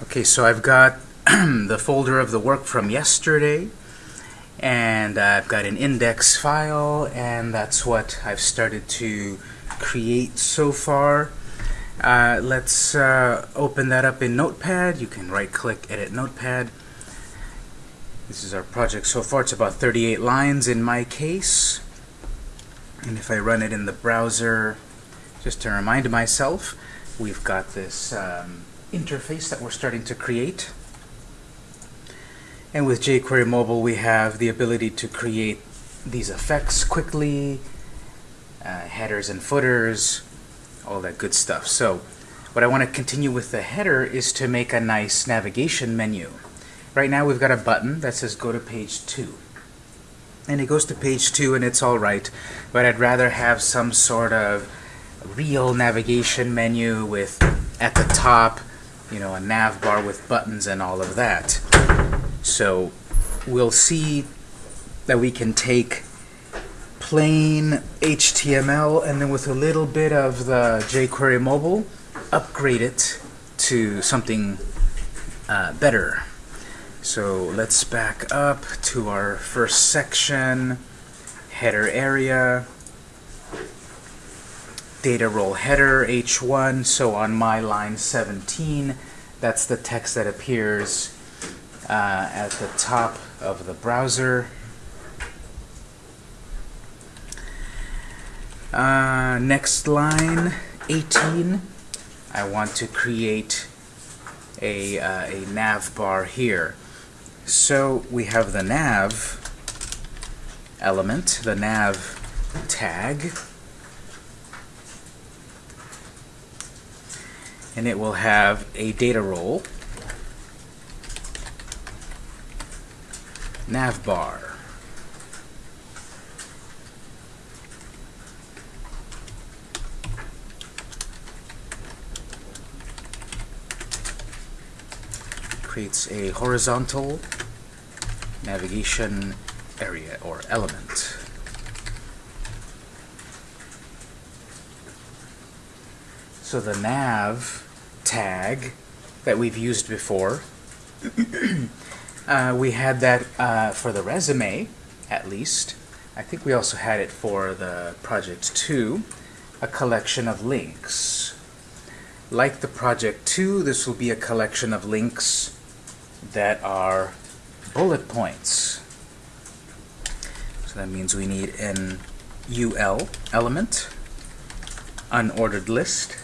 Okay, so I've got the folder of the work from yesterday, and I've got an index file, and that's what I've started to create so far. Uh, let's uh, open that up in Notepad. You can right-click, Edit Notepad. This is our project so far. It's about 38 lines in my case. And if I run it in the browser, just to remind myself, we've got this um, interface that we're starting to create. And with jQuery Mobile, we have the ability to create these effects quickly, uh, headers and footers, all that good stuff. So what I want to continue with the header is to make a nice navigation menu. Right now we've got a button that says go to page 2. And it goes to page 2 and it's all right, but I'd rather have some sort of real navigation menu with, at the top, you know, a nav bar with buttons and all of that. So we'll see that we can take plain HTML and then with a little bit of the jQuery mobile, upgrade it to something uh, better. So let's back up to our first section, header area, data role header h1 so on my line 17 that's the text that appears uh, at the top of the browser. Uh, next line 18 I want to create a, uh, a nav bar here. So we have the nav element the nav tag and it will have a data role, navbar. Creates a horizontal navigation area or element. So the nav tag that we've used before. uh, we had that uh, for the resume, at least. I think we also had it for the project 2, a collection of links. Like the project 2, this will be a collection of links that are bullet points. So that means we need an UL element, unordered list,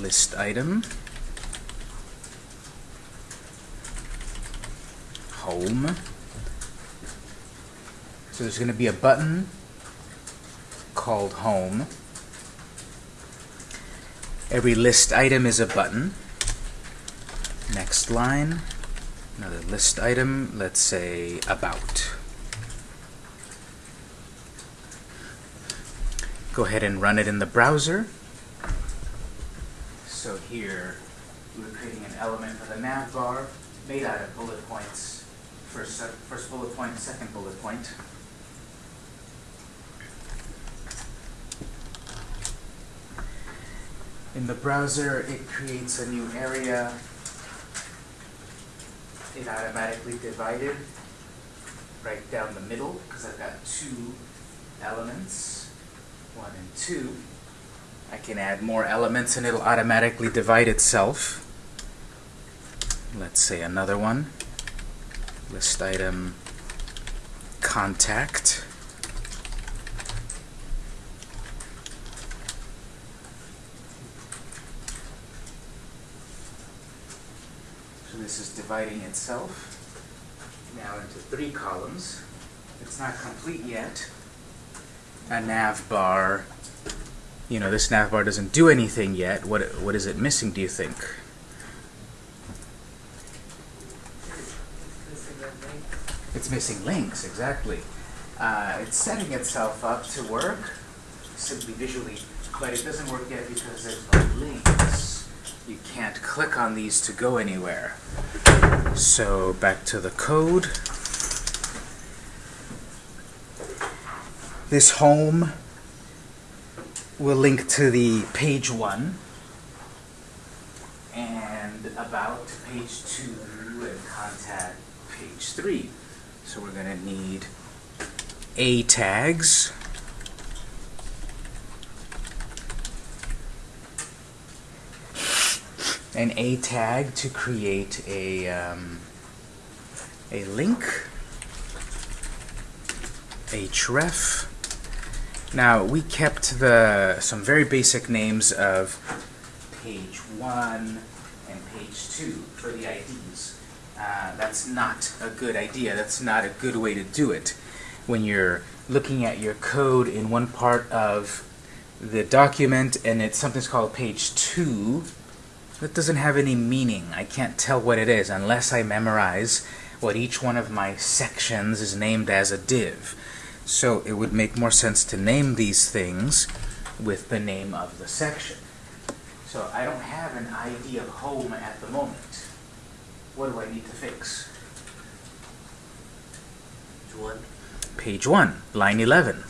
list item, home. So there's going to be a button called home. Every list item is a button. Next line, another list item, let's say about. Go ahead and run it in the browser. So here, we're creating an element for the nav bar made out of bullet points. First, first bullet point, second bullet point. In the browser, it creates a new area. It automatically divided right down the middle because I've got two elements, one and two. I can add more elements and it'll automatically divide itself. Let's say another one. List item contact. So this is dividing itself now into three columns. It's not complete yet. A nav bar you know, this navbar doesn't do anything yet. What, what is it missing, do you think? It's missing links, exactly. Uh, it's setting itself up to work simply visually, but it doesn't work yet because there's no links. You can't click on these to go anywhere. So back to the code. This home will link to the page one and about page two and contact page three. So we're going to need A tags. An A tag to create a, um, a link, href. Now we kept the some very basic names of page one and page two for the IDs. Uh, that's not a good idea. That's not a good way to do it. When you're looking at your code in one part of the document and it's something's called page two, that doesn't have any meaning. I can't tell what it is unless I memorize what each one of my sections is named as a div. So it would make more sense to name these things with the name of the section. So I don't have an ID of home at the moment. What do I need to fix? One. Page 1, line 11.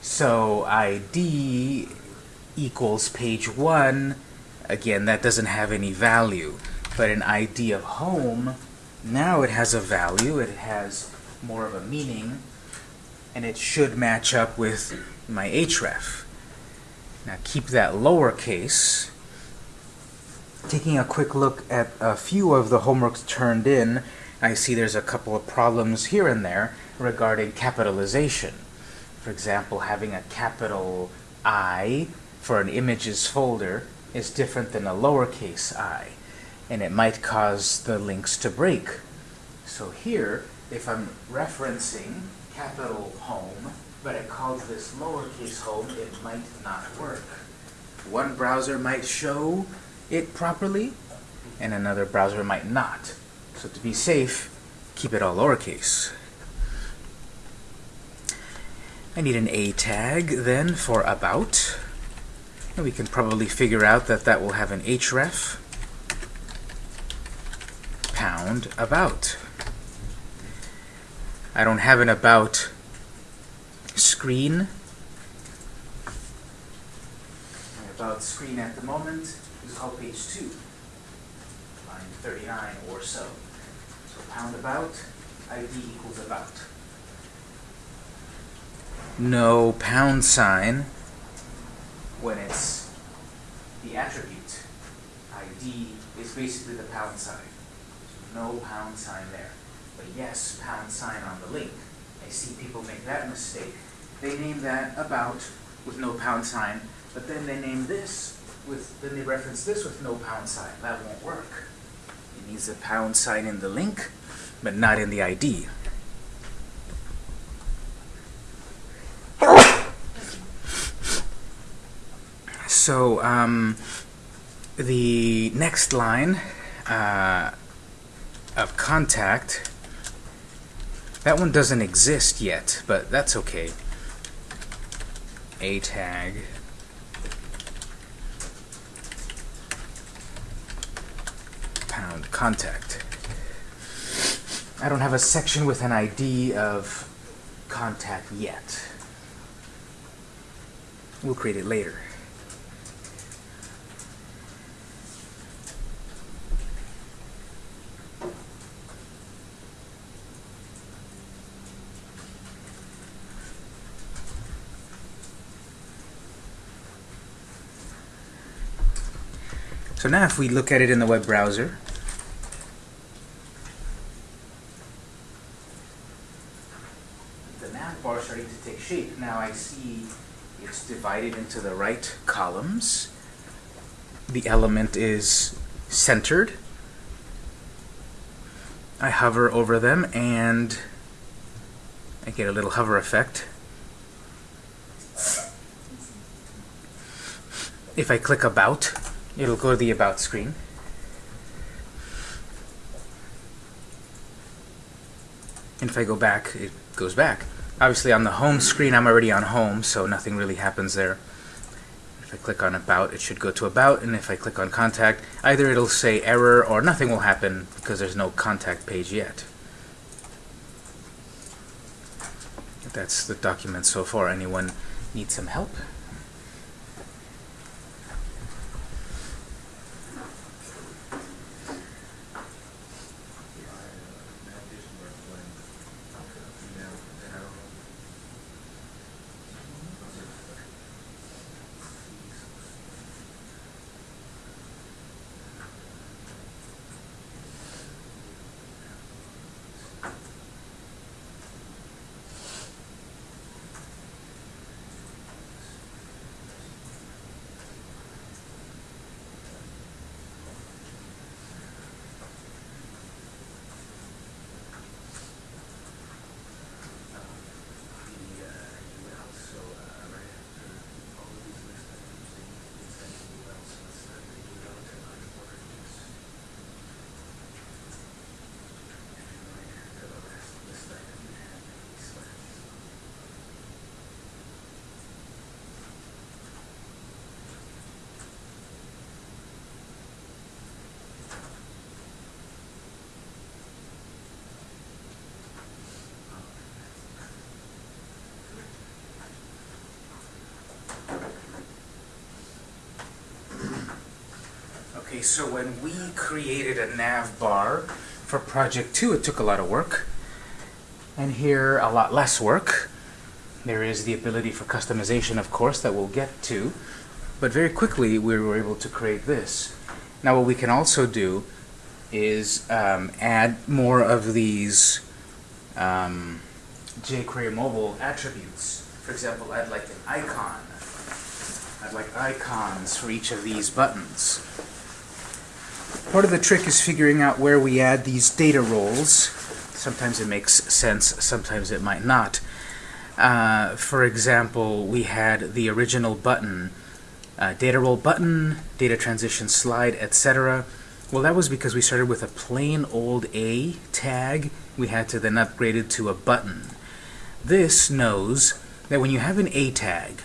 So ID equals page 1 Again, that doesn't have any value. But an ID of home, now it has a value, it has more of a meaning, and it should match up with my href. Now keep that lowercase. Taking a quick look at a few of the homeworks turned in, I see there's a couple of problems here and there regarding capitalization. For example, having a capital I for an images folder is different than a lowercase i, and it might cause the links to break. So here, if I'm referencing capital home, but I called this lowercase home, it might not work. One browser might show it properly, and another browser might not. So to be safe, keep it all lowercase. I need an A tag then for about. And we can probably figure out that that will have an href pound about. I don't have an about screen. My about screen at the moment is called page 2, line 39 or so. So pound about, ID equals about. No pound sign when it's the attribute. ID is basically the pound sign. So no pound sign there. Yes, pound sign on the link. I see people make that mistake. They name that about with no pound sign, but then they name this with, then they reference this with no pound sign. That won't work. It needs a pound sign in the link, but not in the ID. So um, the next line uh, of contact, that one doesn't exist yet, but that's okay. A tag. Pound contact. I don't have a section with an ID of contact yet. We'll create it later. So now if we look at it in the web browser, the nav bar is starting to take shape. Now I see it's divided into the right columns. The element is centered. I hover over them and I get a little hover effect. If I click About, it'll go to the About screen. And if I go back, it goes back. Obviously on the home screen, I'm already on home, so nothing really happens there. If I click on About, it should go to About, and if I click on Contact, either it'll say error or nothing will happen because there's no contact page yet. That's the document so far. Anyone need some help? So when we created a nav bar for project 2, it took a lot of work. And here, a lot less work. There is the ability for customization, of course, that we'll get to. But very quickly, we were able to create this. Now, what we can also do is um, add more of these um, jQuery mobile attributes. For example, I'd like an icon. I'd like icons for each of these buttons. Part of the trick is figuring out where we add these data roles. Sometimes it makes sense, sometimes it might not. Uh, for example, we had the original button, uh, data role button, data transition slide, etc. Well, that was because we started with a plain old A tag. We had to then upgrade it to a button. This knows that when you have an A tag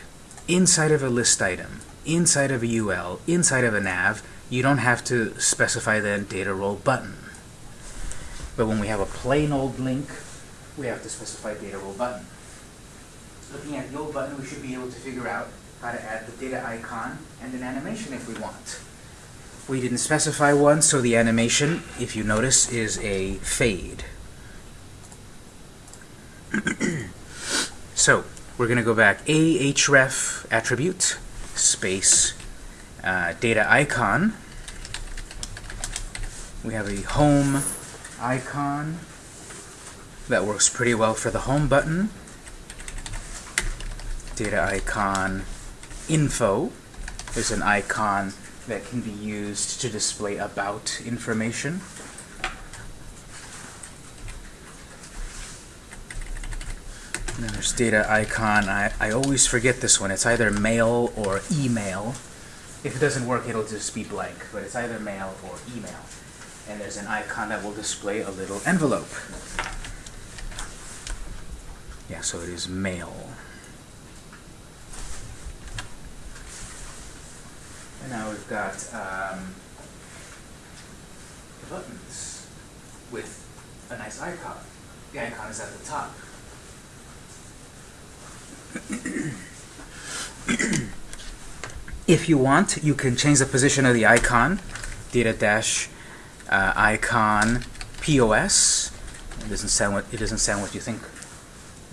inside of a list item, inside of a UL, inside of a nav, you don't have to specify the data role button. But when we have a plain old link, we have to specify data role button. Looking at the old button, we should be able to figure out how to add the data icon and an animation if we want. We didn't specify one, so the animation, if you notice, is a fade. so, we're going to go back ahref attribute space uh, data icon. We have a home icon that works pretty well for the home button. Data icon info. There's an icon that can be used to display about information. And then there's data icon. I, I always forget this one. It's either mail or email. If it doesn't work, it'll just be blank, but it's either mail or email. And there's an icon that will display a little envelope. Yeah, so it is mail. And now we've got um, the buttons with a nice icon. The icon is at the top. If you want, you can change the position of the icon, data dash uh, icon POS. It doesn't sound what it doesn't sound what you think.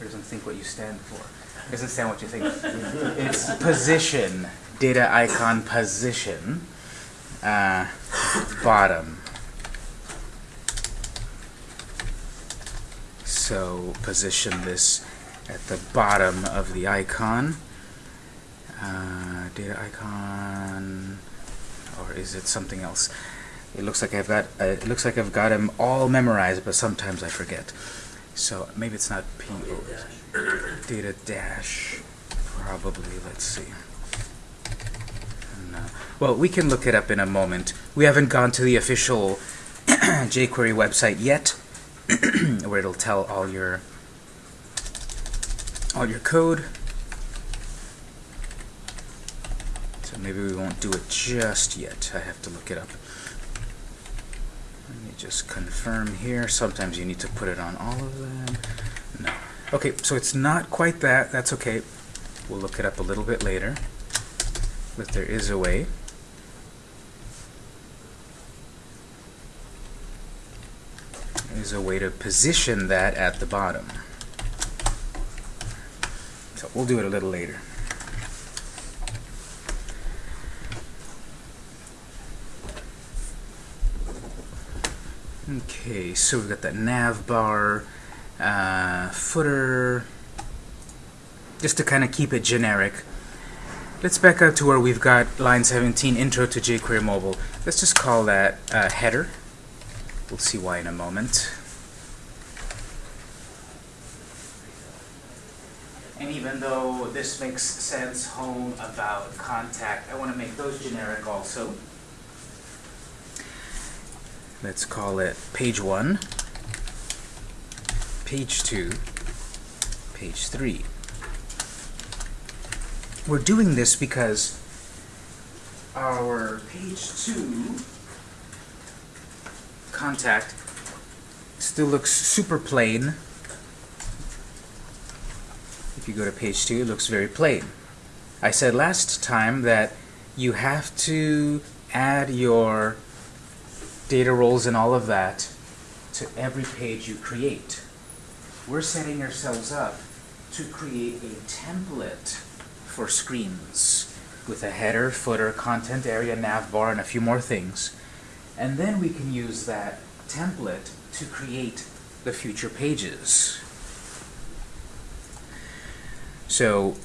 It doesn't think what you stand for. It doesn't sound what you think. it's position, data icon position, uh, bottom. So position this at the bottom of the icon. Uh, data icon, or is it something else? It looks like I've got uh, it looks like I've got them all memorized, but sometimes I forget. So maybe it's not P data dash. Probably. Let's see. No. Well, we can look it up in a moment. We haven't gone to the official jQuery website yet, where it'll tell all your all your code. So maybe we won't do it just yet. I have to look it up. Let me just confirm here. Sometimes you need to put it on all of them. No. Okay, so it's not quite that. That's okay. We'll look it up a little bit later. But there is a way. There's a way to position that at the bottom. So we'll do it a little later. Okay, so we've got that nav bar, uh, footer, just to kind of keep it generic. Let's back up to where we've got line 17, intro to jQuery mobile. Let's just call that uh, header. We'll see why in a moment. And even though this makes sense, home, about, contact, I want to make those generic also. Let's call it page 1, page 2, page 3. We're doing this because our page 2 contact still looks super plain. If you go to page 2, it looks very plain. I said last time that you have to add your data roles and all of that to every page you create. We're setting ourselves up to create a template for screens with a header, footer, content area, nav bar, and a few more things. And then we can use that template to create the future pages. So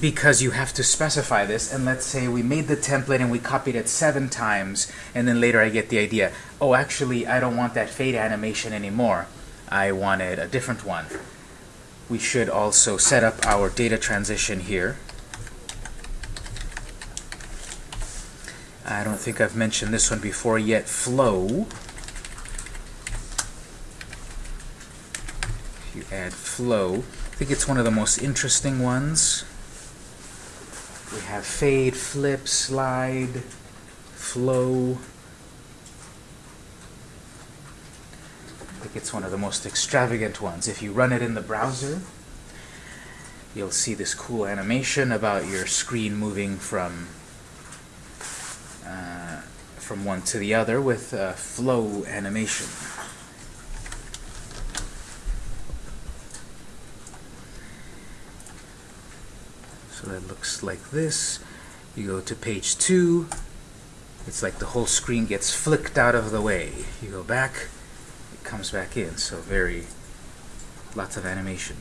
because you have to specify this, and let's say we made the template and we copied it seven times, and then later I get the idea, oh, actually, I don't want that fade animation anymore. I wanted a different one. We should also set up our data transition here. I don't think I've mentioned this one before yet, flow. If you add flow, I think it's one of the most interesting ones. We have fade, flip, slide, flow. I think it's one of the most extravagant ones. If you run it in the browser, you'll see this cool animation about your screen moving from uh, from one to the other with uh, flow animation. So that looks like this. You go to page two. It's like the whole screen gets flicked out of the way. You go back, it comes back in. So very, lots of animation.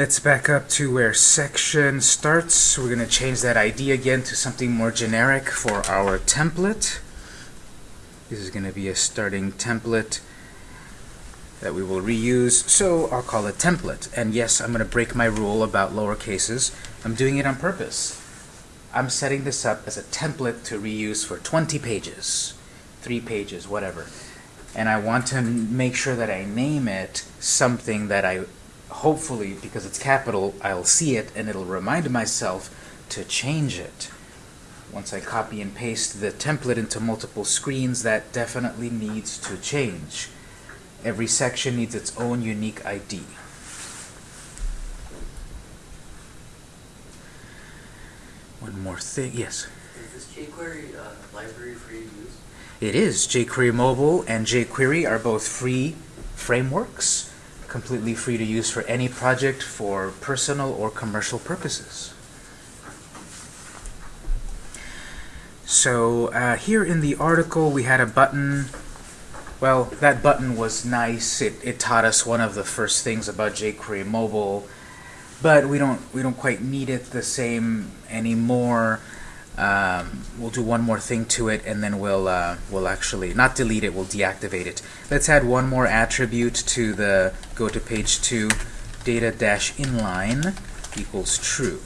Let's back up to where section starts. We're going to change that ID again to something more generic for our template. This is going to be a starting template that we will reuse, so I'll call it template. And yes, I'm going to break my rule about lower cases. I'm doing it on purpose. I'm setting this up as a template to reuse for 20 pages, 3 pages, whatever. And I want to make sure that I name it something that I hopefully, because it's capital, I'll see it and it'll remind myself to change it. Once I copy and paste the template into multiple screens, that definitely needs to change. Every section needs its own unique ID. One more thing, yes? Is this jQuery uh, library free to use? It is. jQuery Mobile and jQuery are both free frameworks completely free to use for any project for personal or commercial purposes. So uh, here in the article we had a button. Well, that button was nice. It, it taught us one of the first things about jQuery mobile, but we don't we don't quite need it the same anymore. Um, we'll do one more thing to it, and then we'll uh, we'll actually not delete it. We'll deactivate it. Let's add one more attribute to the go to page two. Data dash inline equals true.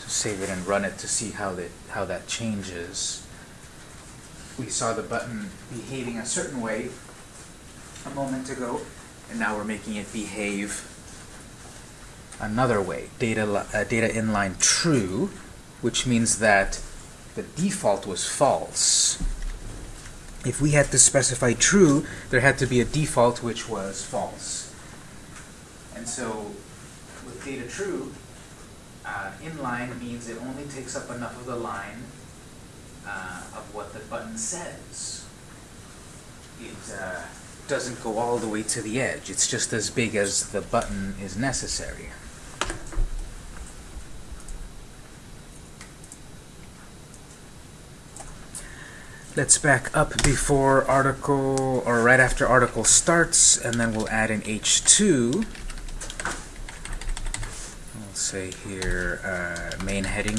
So save it and run it to see how that how that changes. We saw the button behaving a certain way a moment ago, and now we're making it behave another way. Data uh, data inline true which means that the default was false. If we had to specify true, there had to be a default which was false. And so with data true, uh, inline means it only takes up enough of the line uh, of what the button says. It uh, doesn't go all the way to the edge. It's just as big as the button is necessary. Let's back up before article, or right after article starts, and then we'll add an H2. We'll say here, uh, main heading.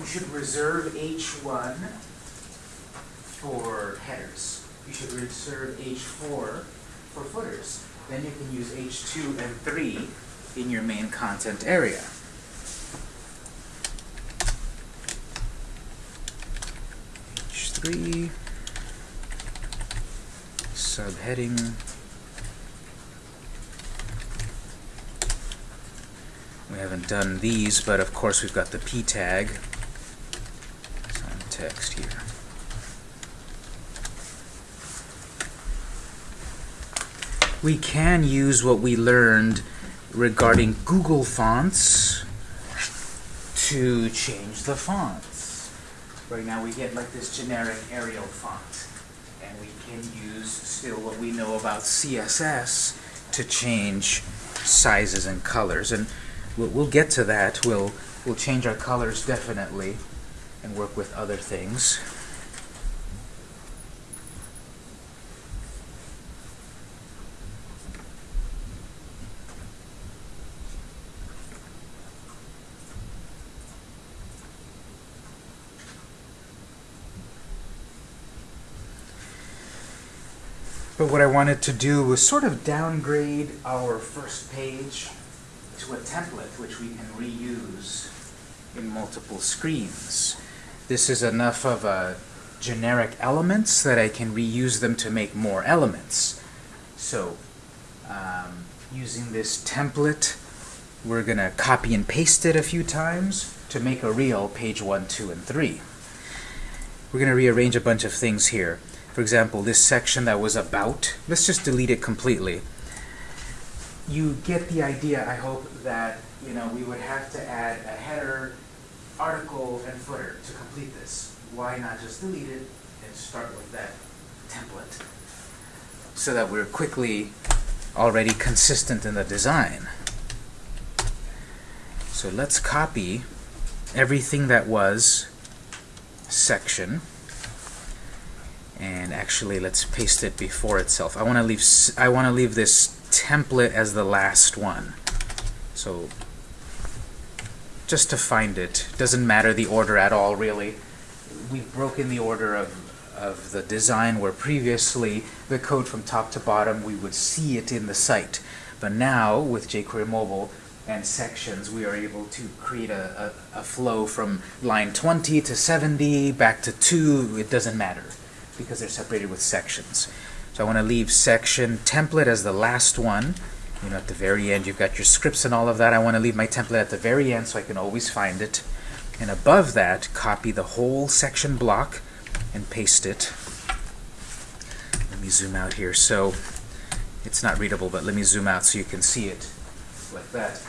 We should reserve H1 for headers. You should reserve H4 for footers then you can use H2 and 3 in your main content area. H3 subheading. We haven't done these, but of course we've got the p tag. Some text here. We can use what we learned regarding Google Fonts to change the fonts. Right now we get like this generic Arial font, and we can use still what we know about CSS to change sizes and colors. And we'll, we'll get to that. We'll, we'll change our colors definitely and work with other things. What I wanted to do was sort of downgrade our first page to a template which we can reuse in multiple screens. This is enough of a generic elements that I can reuse them to make more elements. So, um, using this template, we're going to copy and paste it a few times to make a real page 1, 2, and 3. We're going to rearrange a bunch of things here. For example, this section that was about, let's just delete it completely. You get the idea, I hope, that you know we would have to add a header, article, and footer to complete this. Why not just delete it and start with that template so that we're quickly already consistent in the design. So let's copy everything that was section and actually let's paste it before itself. I want to leave I want to leave this template as the last one. So just to find it, doesn't matter the order at all really. We've broken the order of of the design where previously the code from top to bottom we would see it in the site. But now with jQuery Mobile and sections we are able to create a, a, a flow from line 20 to 70 back to 2, it doesn't matter because they're separated with sections. So I want to leave section template as the last one. You know, at the very end, you've got your scripts and all of that. I want to leave my template at the very end so I can always find it. And above that, copy the whole section block and paste it. Let me zoom out here. So it's not readable, but let me zoom out so you can see it like that.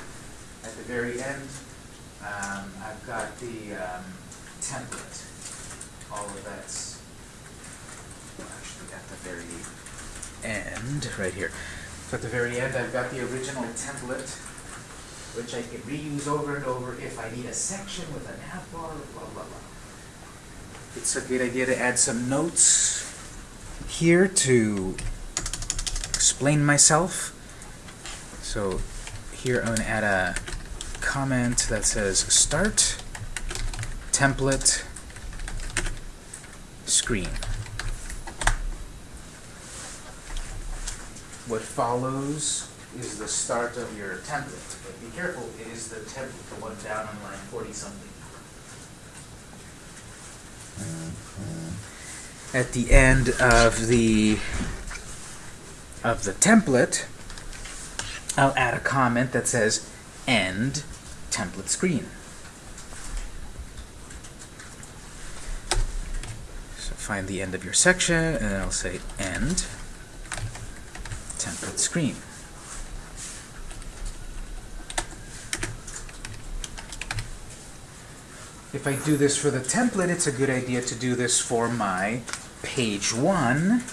At the very end, um, I've got the um, template. All of that's actually at the very end, right here. So at the very end, I've got the original template, which I can reuse over and over if I need a section with a nav bar, blah, blah, blah. It's a good idea to add some notes here to explain myself. So here I'm going to add a comment that says start template screen. What follows is the start of your template. But be careful, it is the template, the one down on line 40 something. At the end of the of the template, I'll add a comment that says end template screen. So find the end of your section, and I'll say end screen. If I do this for the template, it's a good idea to do this for my page one,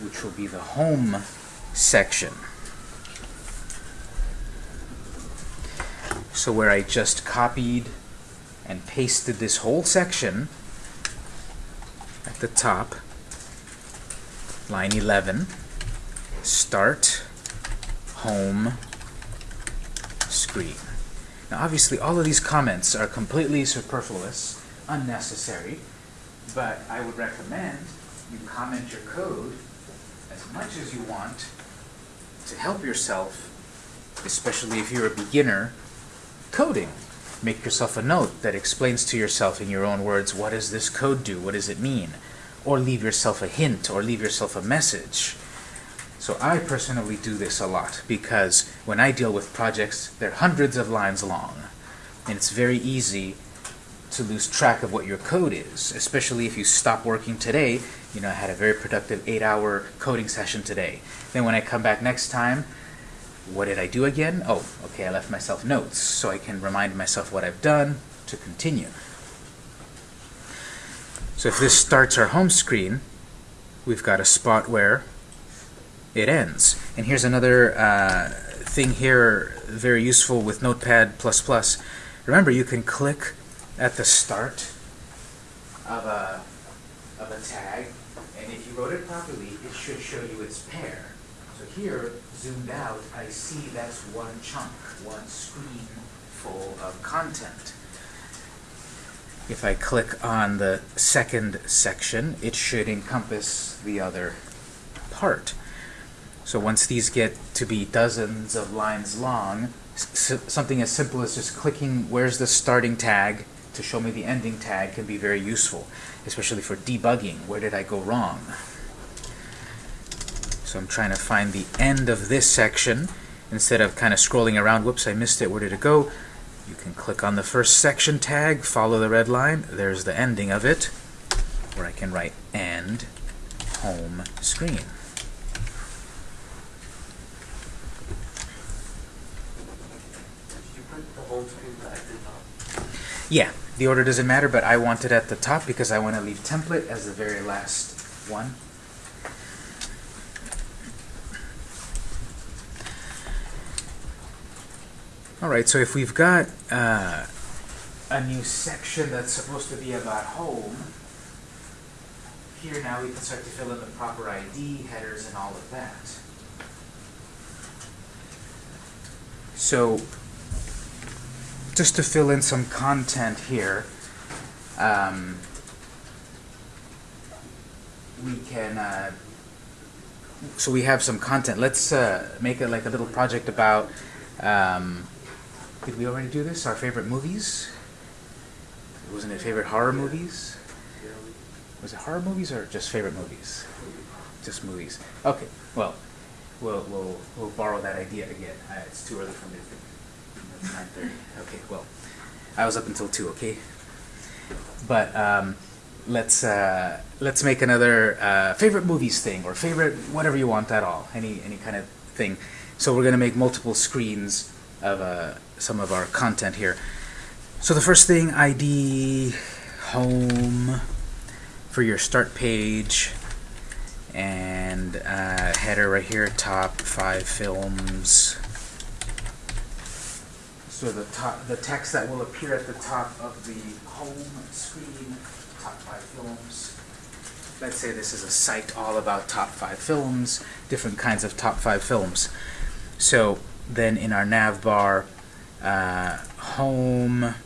which will be the home section. So where I just copied and pasted this whole section at the top, line 11, start home screen. Now obviously all of these comments are completely superfluous, unnecessary, but I would recommend you comment your code as much as you want to help yourself, especially if you're a beginner, coding. Make yourself a note that explains to yourself in your own words, what does this code do? What does it mean? or leave yourself a hint or leave yourself a message. So I personally do this a lot because when I deal with projects, they're hundreds of lines long. And it's very easy to lose track of what your code is, especially if you stop working today. You know, I had a very productive eight hour coding session today. Then when I come back next time, what did I do again? Oh, okay, I left myself notes so I can remind myself what I've done to continue. So if this starts our home screen, we've got a spot where it ends. And here's another uh, thing here, very useful with Notepad++. Remember, you can click at the start of a, of a tag, and if you wrote it properly, it should show you its pair. So here, zoomed out, I see that's one chunk, one screen full of content. If I click on the second section, it should encompass the other part. So once these get to be dozens of lines long, something as simple as just clicking where's the starting tag to show me the ending tag can be very useful, especially for debugging. Where did I go wrong? So I'm trying to find the end of this section instead of kind of scrolling around. Whoops, I missed it. Where did it go? You can click on the first section tag, follow the red line. There's the ending of it, where I can write end home screen. Did you put the home screen back at the top? Yeah, the order doesn't matter, but I want it at the top because I want to leave template as the very last one. Alright, so if we've got uh, a new section that's supposed to be about home, here now we can start to fill in the proper ID, headers, and all of that. So, just to fill in some content here, um, we can, uh, so we have some content. Let's uh, make it like a little project about, um, did we already do this? Our favorite movies? Wasn't it favorite horror movies? Was it horror movies or just favorite movies? Just movies. Okay, well, we'll, we'll, we'll borrow that idea again. Uh, it's too early for me to 9.30. Okay, well, I was up until 2, okay? But um, let's, uh, let's make another uh, favorite movies thing or favorite whatever you want at all. Any, any kind of thing. So we're going to make multiple screens of uh, some of our content here. So the first thing, ID, home, for your start page, and uh, header right here, top five films. So the top, the text that will appear at the top of the home screen, top five films. Let's say this is a site all about top five films, different kinds of top five films. So then in our nav bar, uh, home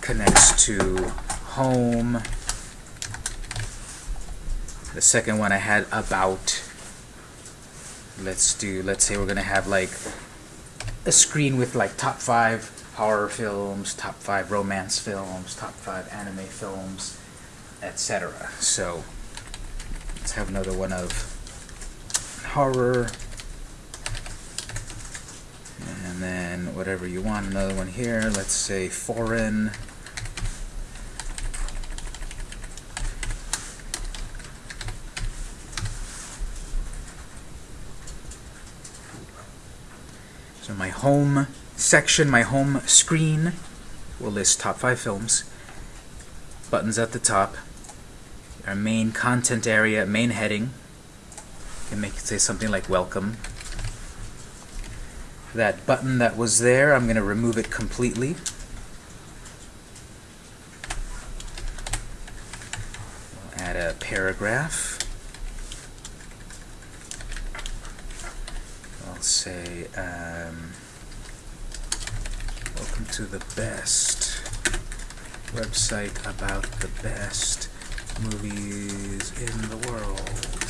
connects to home. The second one I had about. Let's do, let's say we're going to have like a screen with like top five horror films, top five romance films, top five anime films, etc. So let's have another one of horror. And then whatever you want, another one here, let's say foreign. So my home section, my home screen will list top five films. Buttons at the top. Our main content area, main heading. Can make it say something like welcome. That button that was there, I'm going to remove it completely. We'll add a paragraph. I'll say, um, welcome to the best website about the best movies in the world.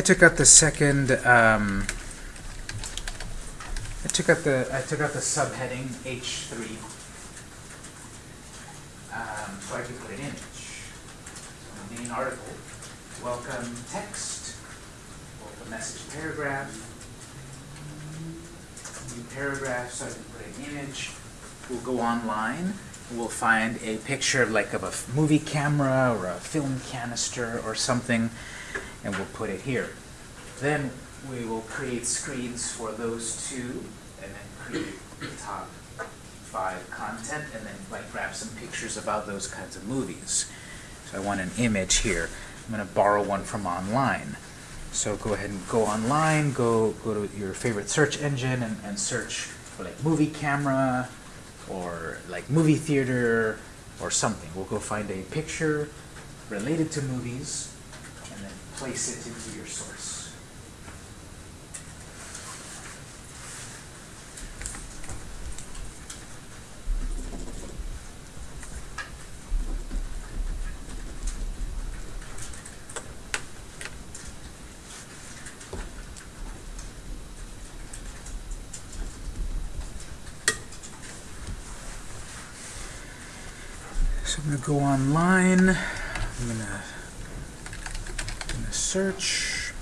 I took out the second. Um, I took out the I took out the subheading H three, um, so I could put an image. So the main article, welcome text, welcome message paragraph, new paragraph, so I can put an image. We'll go online. We'll find a picture like of a movie camera or a film canister or something, and we'll put it here. Then we will create screens for those two, and then create the top five content, and then like grab some pictures about those kinds of movies. So I want an image here. I'm going to borrow one from online. So go ahead and go online, go go to your favorite search engine, and, and search for like movie camera, or like movie theater, or something. We'll go find a picture related to movies, place it into your source. So I'm gonna go online. I'm gonna, gonna search.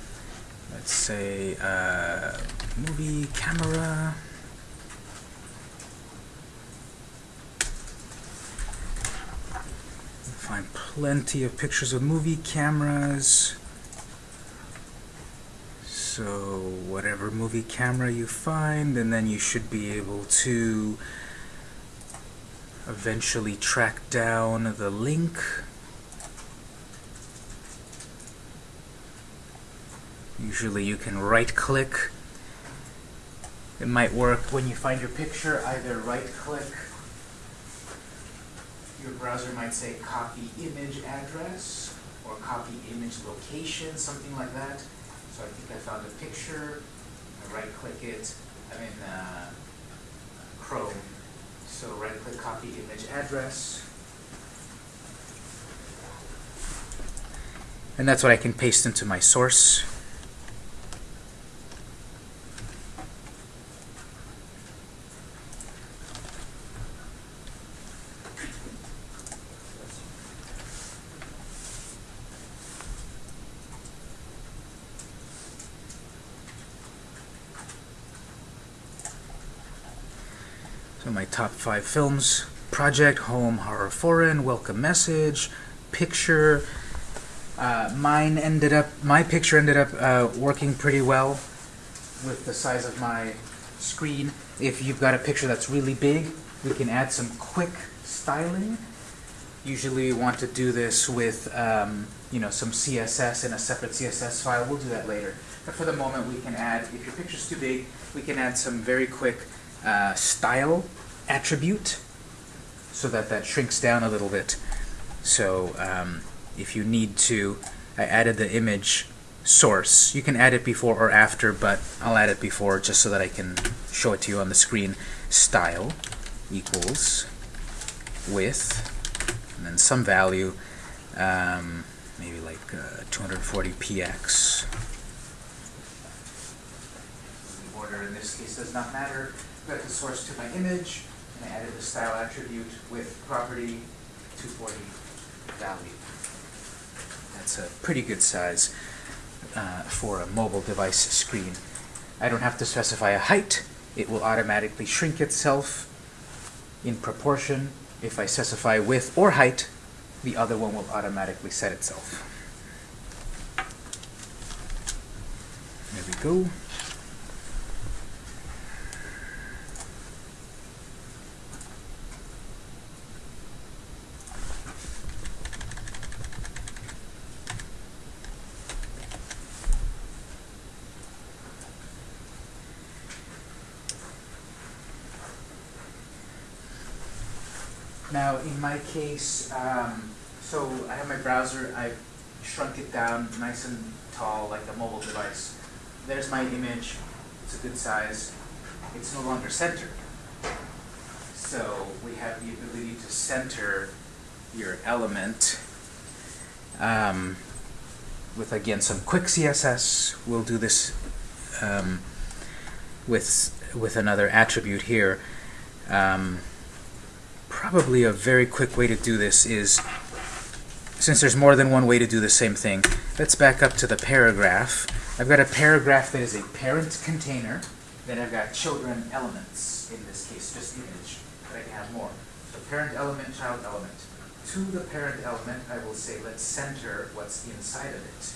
Let's say uh, movie camera. Find plenty of pictures of movie cameras. So whatever movie camera you find, and then you should be able to eventually track down the link. Usually you can right click. It might work when you find your picture, either right click. Your browser might say copy image address or copy image location, something like that. So I think I found a picture, I right click it, I'm in uh, Chrome. So right click copy image address. And that's what I can paste into my source. Top five films, Project, Home, Horror, Foreign, Welcome Message, Picture. Uh, mine ended up, my picture ended up uh, working pretty well with the size of my screen. If you've got a picture that's really big, we can add some quick styling. Usually we want to do this with, um, you know, some CSS in a separate CSS file. We'll do that later. But for the moment, we can add, if your picture's too big, we can add some very quick uh, style attribute so that that shrinks down a little bit. So um, if you need to, I added the image source. You can add it before or after, but I'll add it before just so that I can show it to you on the screen. Style equals width, and then some value, um, maybe like uh, 240px. The order in this case does not matter. Got the source to my image, and I added the style attribute with property 240 value. That's a pretty good size uh, for a mobile device screen. I don't have to specify a height. It will automatically shrink itself in proportion. If I specify width or height, the other one will automatically set itself. There we go. Now, in my case, um, so I have my browser, I've shrunk it down nice and tall, like a mobile device. There's my image, it's a good size. It's no longer centered. So we have the ability to center your element um, with again some quick CSS. We'll do this um, with with another attribute here. Um, probably a very quick way to do this is, since there's more than one way to do the same thing, let's back up to the paragraph. I've got a paragraph that is a parent container, then I've got children elements, in this case, just image, but I can have more. So parent element, child element. To the parent element, I will say, let's center what's inside of it.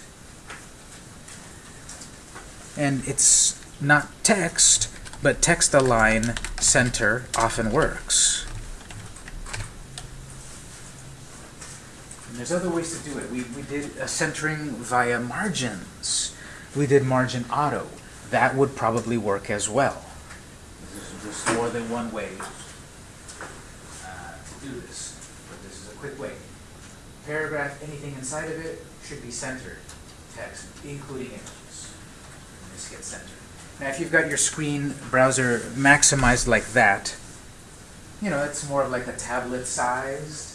And it's not text, but text align center often works. And there's other ways to do it. We, we did a centering via margins. We did margin auto. That would probably work as well. There's more than one way uh, to do this, but this is a quick way. Paragraph, anything inside of it should be centered. Text, including images. This gets centered. Now, if you've got your screen browser maximized like that, you know, it's more of like a tablet sized.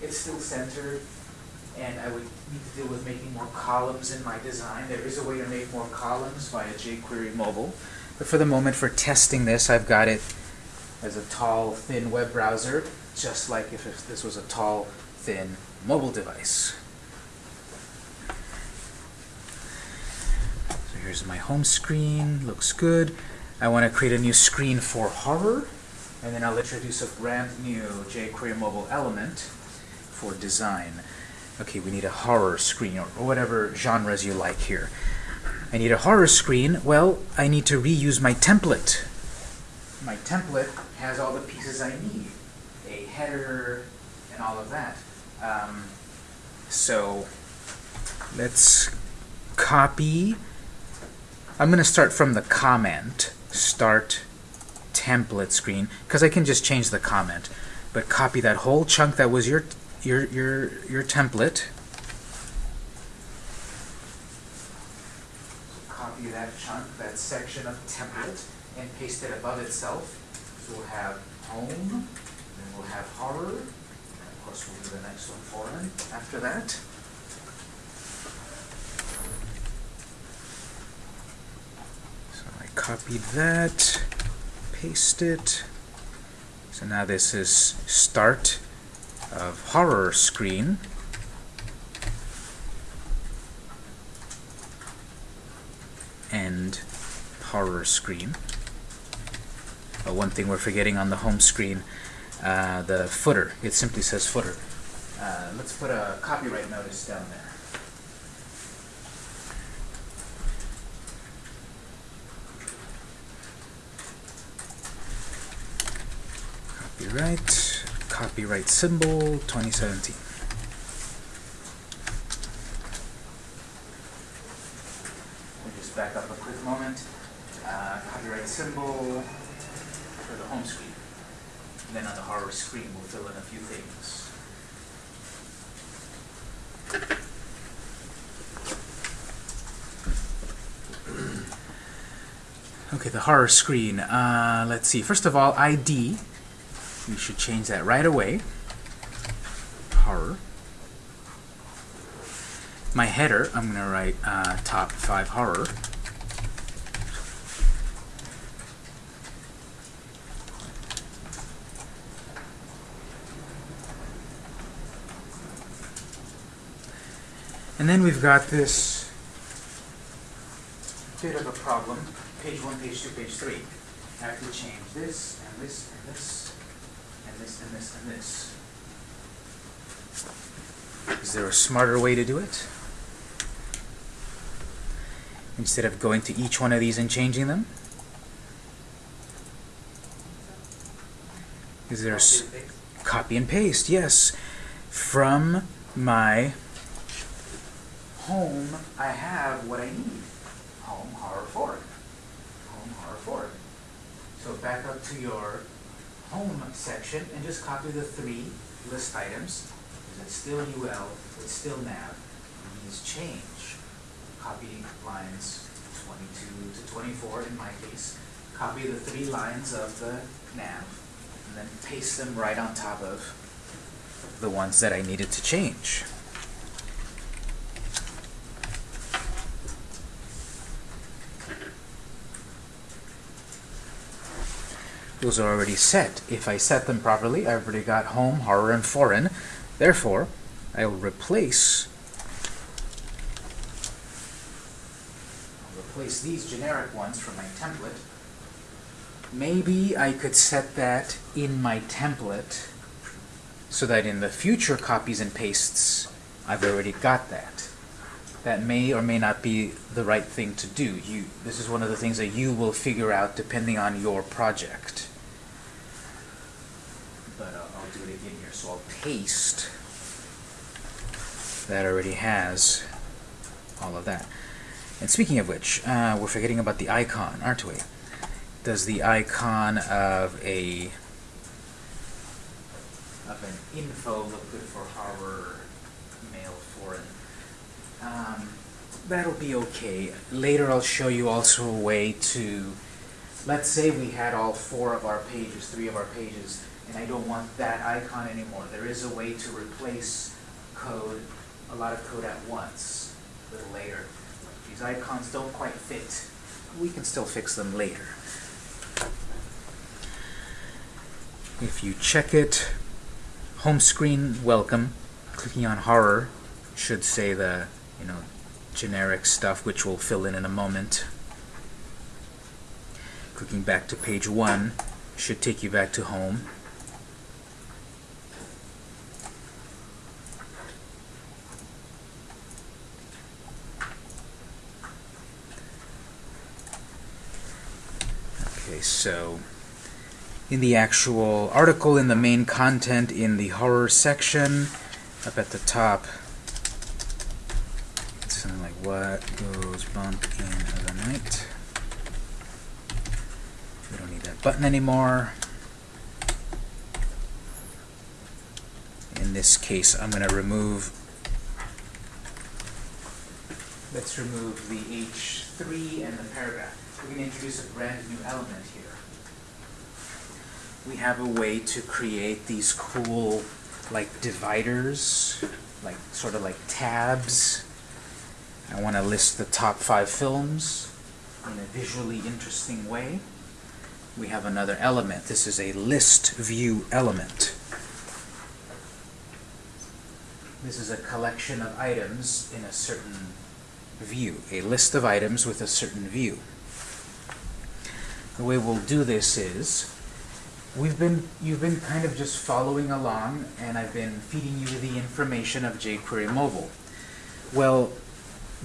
It's still centered, and I would need to deal with making more columns in my design. There is a way to make more columns via jQuery Mobile, but for the moment, for testing this, I've got it as a tall, thin web browser, just like if, if this was a tall, thin mobile device. So here's my home screen, looks good. I want to create a new screen for horror, and then I'll introduce a brand new jQuery mobile element for design. Okay, we need a horror screen, or whatever genres you like here. I need a horror screen. Well, I need to reuse my template. My template has all the pieces I need. A header and all of that. Um, so let's copy. I'm going to start from the comment, start template screen, because I can just change the comment. But copy that whole chunk that was your your your your template. So copy that chunk, that section of template, and paste it above itself. So we'll have home, then we'll have horror, and of course we'll do the next one foreign after that. So I copied that, paste it. So now this is start of horror screen. And horror screen. Uh, one thing we're forgetting on the home screen, uh, the footer. It simply says footer. Uh, let's put a copyright notice down there. Copyright, copyright symbol 2017. We'll just back up a quick moment. Uh, copyright symbol for the home screen. And then on the horror screen, we'll fill in a few things. Okay, the horror screen. Uh, let's see. First of all, ID. We should change that right away. Horror. My header, I'm going to write uh, top 5 horror. And then we've got this bit of a problem. Page 1, page 2, page 3. I have to change this, and this, and this, this, and this, and this. Is there a smarter way to do it? Instead of going to each one of these and changing them? Is there a s- copy and paste? Yes. From my home, I have what I need. Home horror Ford. Home horror Ford. So back up to your home section and just copy the three list items. Is it still UL? It's still nav. These change. Copy lines 22 to 24 in my case. Copy the three lines of the nav and then paste them right on top of the ones that I needed to change. Those are already set. If I set them properly, I've already got home, horror, and foreign. Therefore, I will replace I'll replace these generic ones from my template. Maybe I could set that in my template so that in the future copies and pastes, I've already got that. That may or may not be the right thing to do. You, this is one of the things that you will figure out depending on your project. But uh, I'll do it again here. So I'll paste. That already has all of that. And speaking of which, uh, we're forgetting about the icon, aren't we? Does the icon of a of an info look good for horror, mail foreign? Um, that'll be okay. Later I'll show you also a way to, let's say we had all four of our pages, three of our pages, and I don't want that icon anymore. There is a way to replace code, a lot of code at once, a little later. These icons don't quite fit. We can still fix them later. If you check it, home screen welcome, clicking on horror should say the, you know, generic stuff which we'll fill in in a moment. Clicking back to page one should take you back to home. So in the actual article, in the main content, in the horror section, up at the top, it's something like what goes bump in the night. We don't need that button anymore. In this case, I'm going to remove, let's remove the H3 and the paragraph. We're going to introduce a brand new element here we have a way to create these cool like dividers, like sort of like tabs. I want to list the top five films in a visually interesting way. We have another element. This is a list view element. This is a collection of items in a certain view, a list of items with a certain view. The way we'll do this is we've been you've been kind of just following along and I've been feeding you the information of jQuery mobile. Well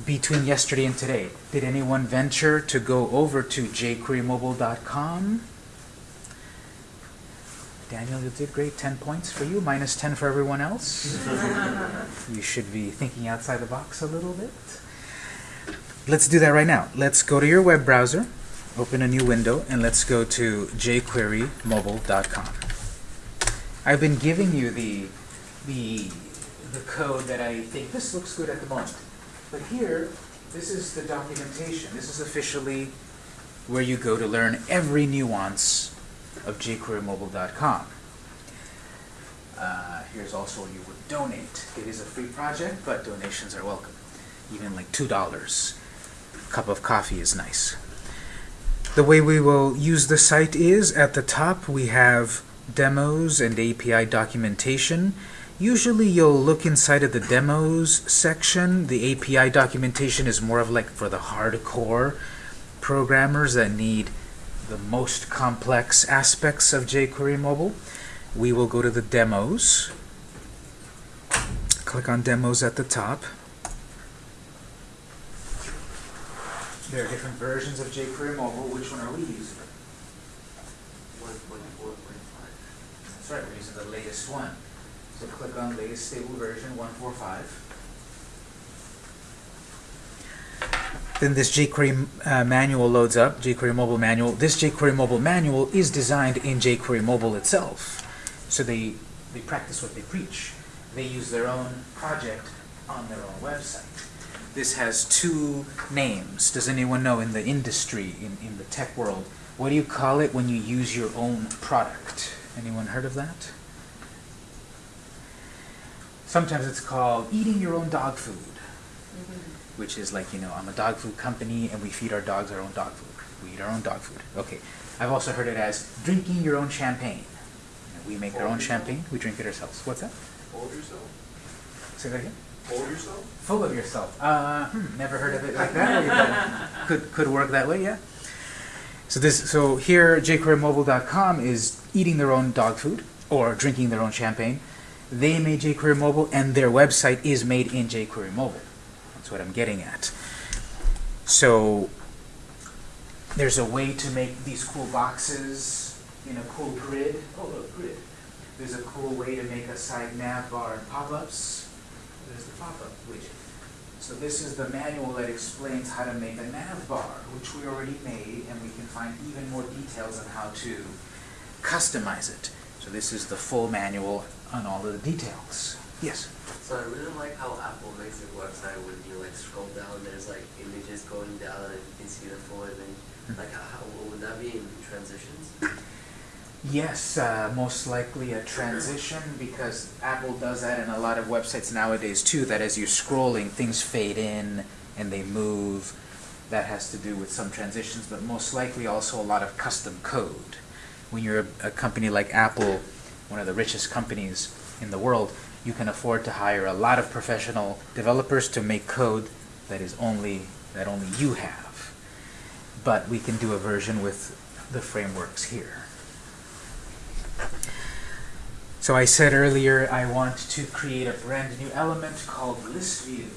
between yesterday and today did anyone venture to go over to jQueryMobile.com Daniel you did great. 10 points for you minus 10 for everyone else. You should be thinking outside the box a little bit. Let's do that right now. Let's go to your web browser open a new window and let's go to jQueryMobile.com. I've been giving you the, the, the code that I think this looks good at the moment. But here, this is the documentation. This is officially where you go to learn every nuance of jQueryMobile.com. Uh, here's also where you would donate. It is a free project, but donations are welcome. Even like $2. A cup of coffee is nice. The way we will use the site is at the top we have demos and API documentation. Usually you'll look inside of the demos section. The API documentation is more of like for the hardcore programmers that need the most complex aspects of jQuery mobile. We will go to the demos. Click on demos at the top. There are different versions of jQuery Mobile. Which one are we using? That's right, we're using the latest one. So click on latest stable version 145. Then this jQuery uh, manual loads up, jQuery Mobile manual. This jQuery Mobile manual is designed in jQuery Mobile itself. So they, they practice what they preach. They use their own project on their own website. This has two names. Does anyone know in the industry, in, in the tech world, what do you call it when you use your own product? Anyone heard of that? Sometimes it's called eating your own dog food, mm-hmm. which is like, you know, I'm a dog food company and we feed our dogs our own dog food. We eat our own dog food. Okay. I've also heard it as drinking your own champagne. You know, we make our own champagne. We drink it ourselves. What's that? Hold yourself. Say that again. Hold yourself. Full of yourself. Uh, hmm, never heard of it like that. could could work that way, yeah. So this so here jQueryMobile.com is eating their own dog food or drinking their own champagne. They made jQuery Mobile and their website is made in jQuery Mobile. That's what I'm getting at. So there's a way to make these cool boxes in a cool grid. Oh look, grid. There's a cool way to make a side nav bar and pop-ups. There's the pop-up widget. So this is the manual that explains how to make a nav bar, which we already made, and we can find even more details on how to customize it. So this is the full manual on all of the details. Yes? So I really like how Apple makes their website when you like scroll down, there's like images going down and you can see the full image. Hmm. Like how, how would that be in transitions? Yes, uh, most likely a transition because Apple does that in a lot of websites nowadays too, that as you're scrolling, things fade in and they move. That has to do with some transitions, but most likely also a lot of custom code. When you're a, a company like Apple, one of the richest companies in the world, you can afford to hire a lot of professional developers to make code that is only that only you have. But we can do a version with the frameworks here. So I said earlier I want to create a brand new element called list view.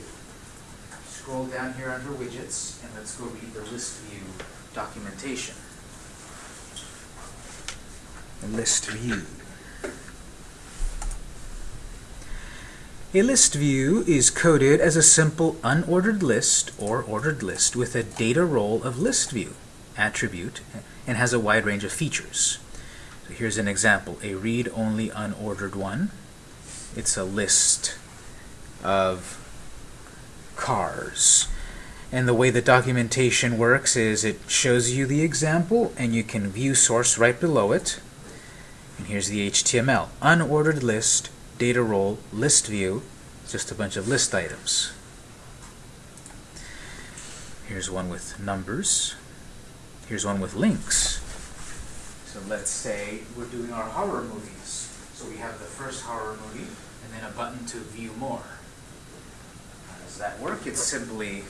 Scroll down here under widgets and let's go read the list view documentation. A List view. A list view is coded as a simple unordered list or ordered list with a data role of list view attribute and has a wide range of features. So here's an example, a read-only unordered one. It's a list of cars. And the way the documentation works is it shows you the example and you can view source right below it. And here's the HTML. Unordered list, data role, list view, just a bunch of list items. Here's one with numbers. Here's one with links. So let's say we're doing our horror movies. So we have the first horror movie and then a button to view more. How does that work? It's simply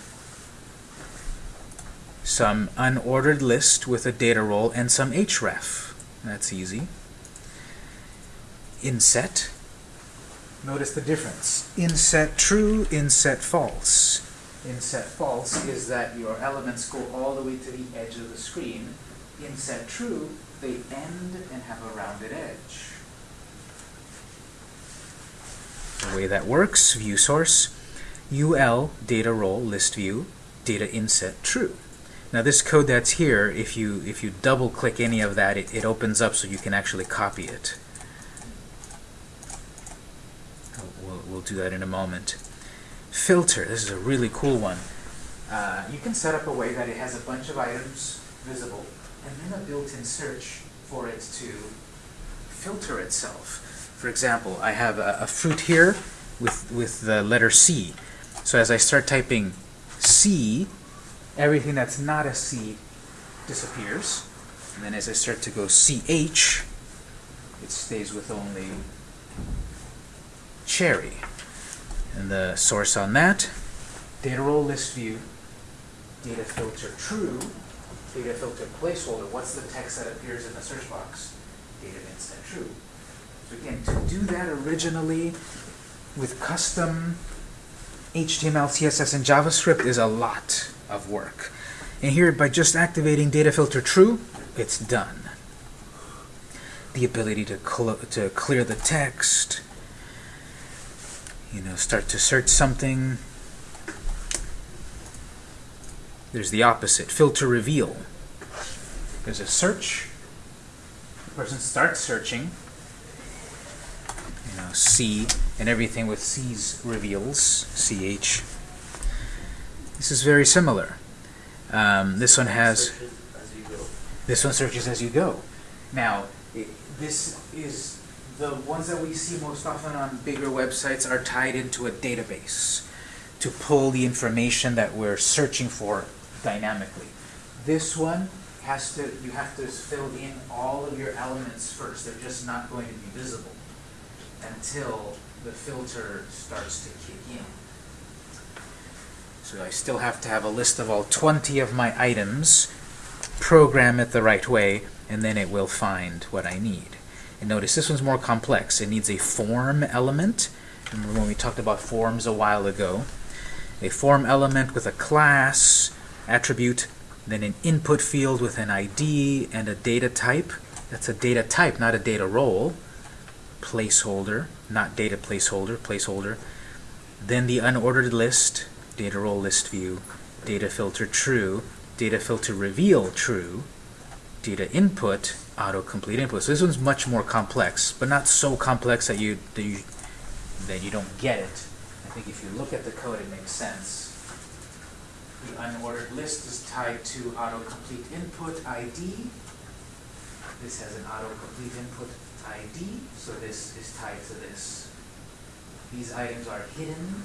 some unordered list with a data role and some href. That's easy. Inset. Notice the difference. Inset true, inset false. Inset false is that your elements go all the way to the edge of the screen. Inset true, they end and have a rounded edge. The way that works, view source, ul data role list view, data inset true. Now this code that's here, if you if you double click any of that, it, it opens up so you can actually copy it. We'll, we'll do that in a moment. Filter, this is a really cool one. Uh, you can set up a way that it has a bunch of items visible and then a built-in search for it to filter itself. For example, I have a, a fruit here with, with the letter C. So as I start typing C, everything that's not a C disappears. And then as I start to go CH, it stays with only cherry. And the source on that, data role list view, data filter true, data filter placeholder, what's the text that appears in the search box? Data inset true. So again, to do that originally with custom HTML, CSS, and JavaScript is a lot of work. And here, by just activating data filter true, it's done. The ability to, to clear the text, you know, start to search something. There's the opposite, filter reveal. There's a search. The person starts searching. You know, C, and everything with C's reveals, CH. This is very similar. Um, this one has, Searches as you go. this one searches as you go. Now, it, this is, the ones that we see most often on bigger websites are tied into a database to pull the information that we're searching for dynamically. This one has to, you have to fill in all of your elements first. They're just not going to be visible until the filter starts to kick in. So I still have to have a list of all 20 of my items, program it the right way, and then it will find what I need. And notice this one's more complex. It needs a form element. Remember when we talked about forms a while ago? A form element with a class, attribute, then an input field with an ID and a data type. That's a data type, not a data role. Placeholder, not data placeholder, placeholder. Then the unordered list, data role list view, data filter true, data filter reveal true, data input, autocomplete input. So this one's much more complex, but not so complex that you, that you, that you don't get it. I think if you look at the code, it makes sense. The unordered list is tied to autocomplete input ID. This has an autocomplete input ID, so this is tied to this. These items are hidden.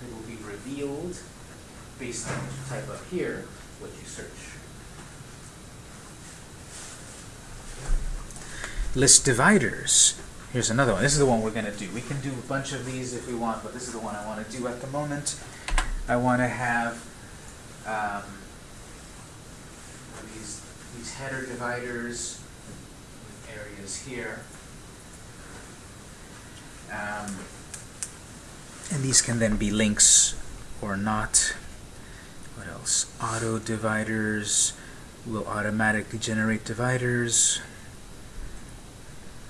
They will be revealed based on what you type up here, what you search. List dividers. Here's another one. This is the one we're going to do. We can do a bunch of these if we want, but this is the one I want to do at the moment. I want to have um, these, these header dividers with areas here. Um, and these can then be links or not. What else? Auto dividers will automatically generate dividers.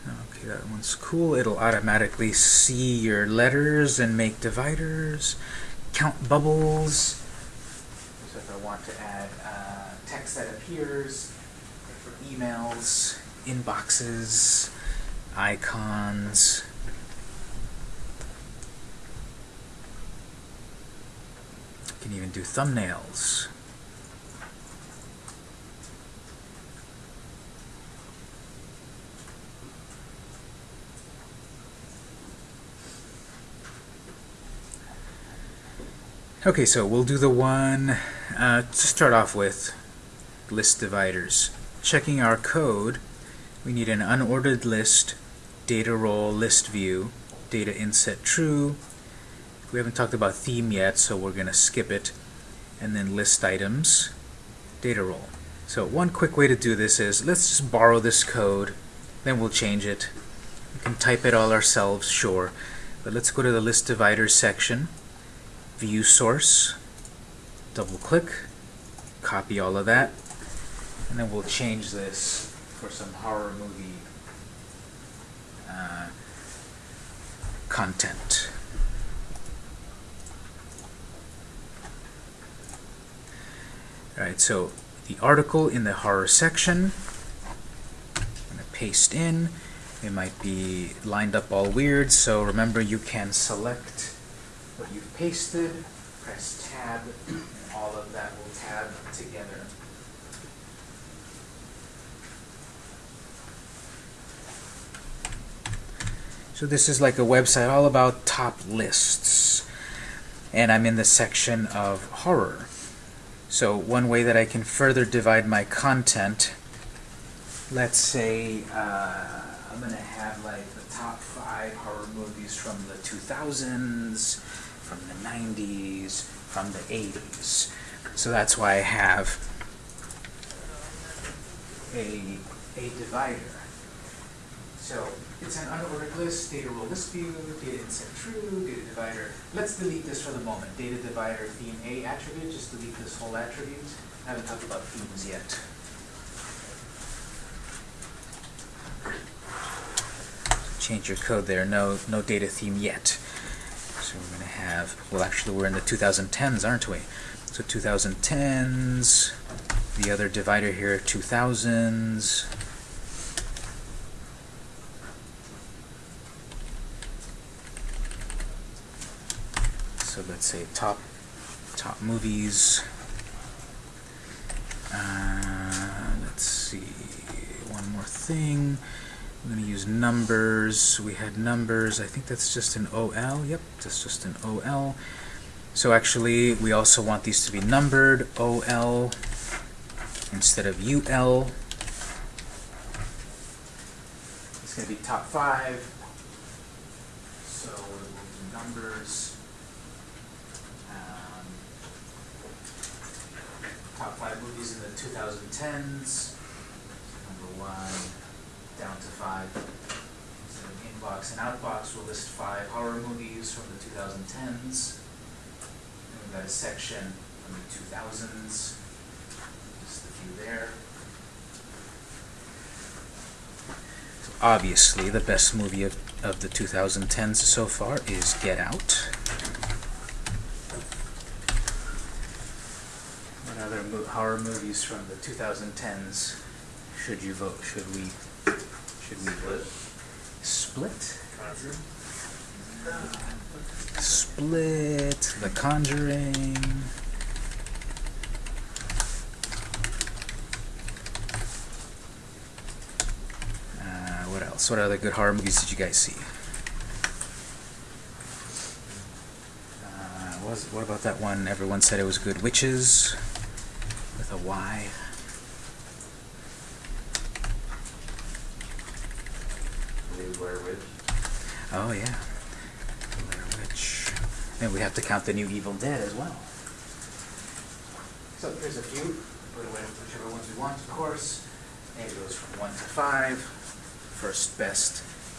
Okay, that one's cool. It'll automatically see your letters and make dividers. Count bubbles. So if I want to add uh, text that appears for emails, inboxes, icons. Can even do thumbnails. Okay, so we'll do the one uh, to start off with, list dividers. Checking our code, we need an unordered list, data role list view, data inset true. We haven't talked about theme yet, so we're going to skip it. And then list items, data role. So one quick way to do this is, let's just borrow this code, then we'll change it. We can type it all ourselves, sure. But let's go to the list dividers section view source, double click, copy all of that, and then we'll change this for some horror movie uh, content. Alright, so the article in the horror section, I'm going to paste in. It might be lined up all weird, so remember you can select pasted, press tab, and all of that will tab together. So this is like a website all about top lists. And I'm in the section of horror. So one way that I can further divide my content, let's say uh, I'm going to have like the top five horror movies from the 2000s, from the 90s, from the 80s. So that's why I have a, a divider. So it's an unordered list, data role list view, data inset true, data divider. Let's delete this for the moment. Data divider theme A attribute, just delete this whole attribute. I haven't talked about themes yet. Change your code there, no, no data theme yet. So we're going to have, well actually we're in the 2010s, aren't we? So 2010s, the other divider here, 2000s. So let's say top top movies. Uh, let's see, one more thing. I'm going to use numbers. We had numbers. I think that's just an OL. Yep, that's just an OL. So actually, we also want these to be numbered, OL instead of UL. It's going to be top five. So we'll numbers. Um, top five movies in the 2010s. Number one, down to five. So in inbox and outbox, we'll list five horror movies from the 2010s. And we've got a section from the 2000s. Just a few there. So obviously, the best movie of, of the 2010s so far is Get Out. What other mo- horror movies from the 2010s should you vote? Should we? Should we vote? Split. Split. The Conjuring. Uh, what else? What other good horror movies did you guys see? Uh, what, was, what about that one? Everyone said it was good. Witches with a Y. Maybe Blair Witch. Oh yeah. Blair Witch. And we have to count the new Evil Dead as well. So there's a few. Put away whichever ones we want, of course. And it goes from one to five. First best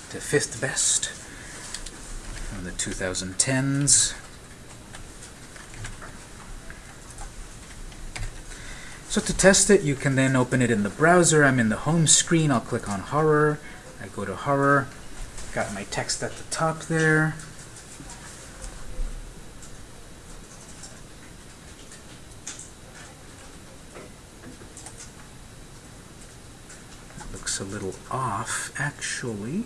to fifth best. From the 2010s. So to test it, you can then open it in the browser. I'm in the home screen. I'll click on horror. I go to horror. Got my text at the top there. Looks a little off, actually.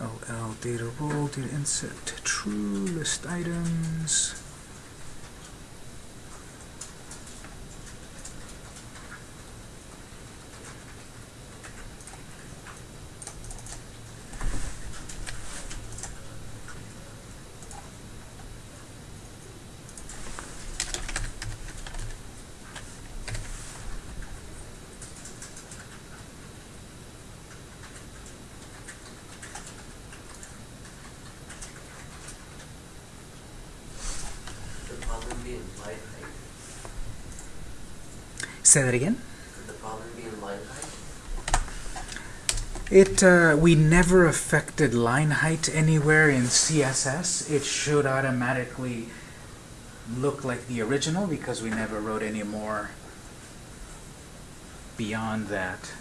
OL data role, data inset, true, list items. The problem being light height. Say that again. Could the problem being light height? It uh, we never affected line height anywhere in CSS. It should automatically look like the original because we never wrote any more beyond that.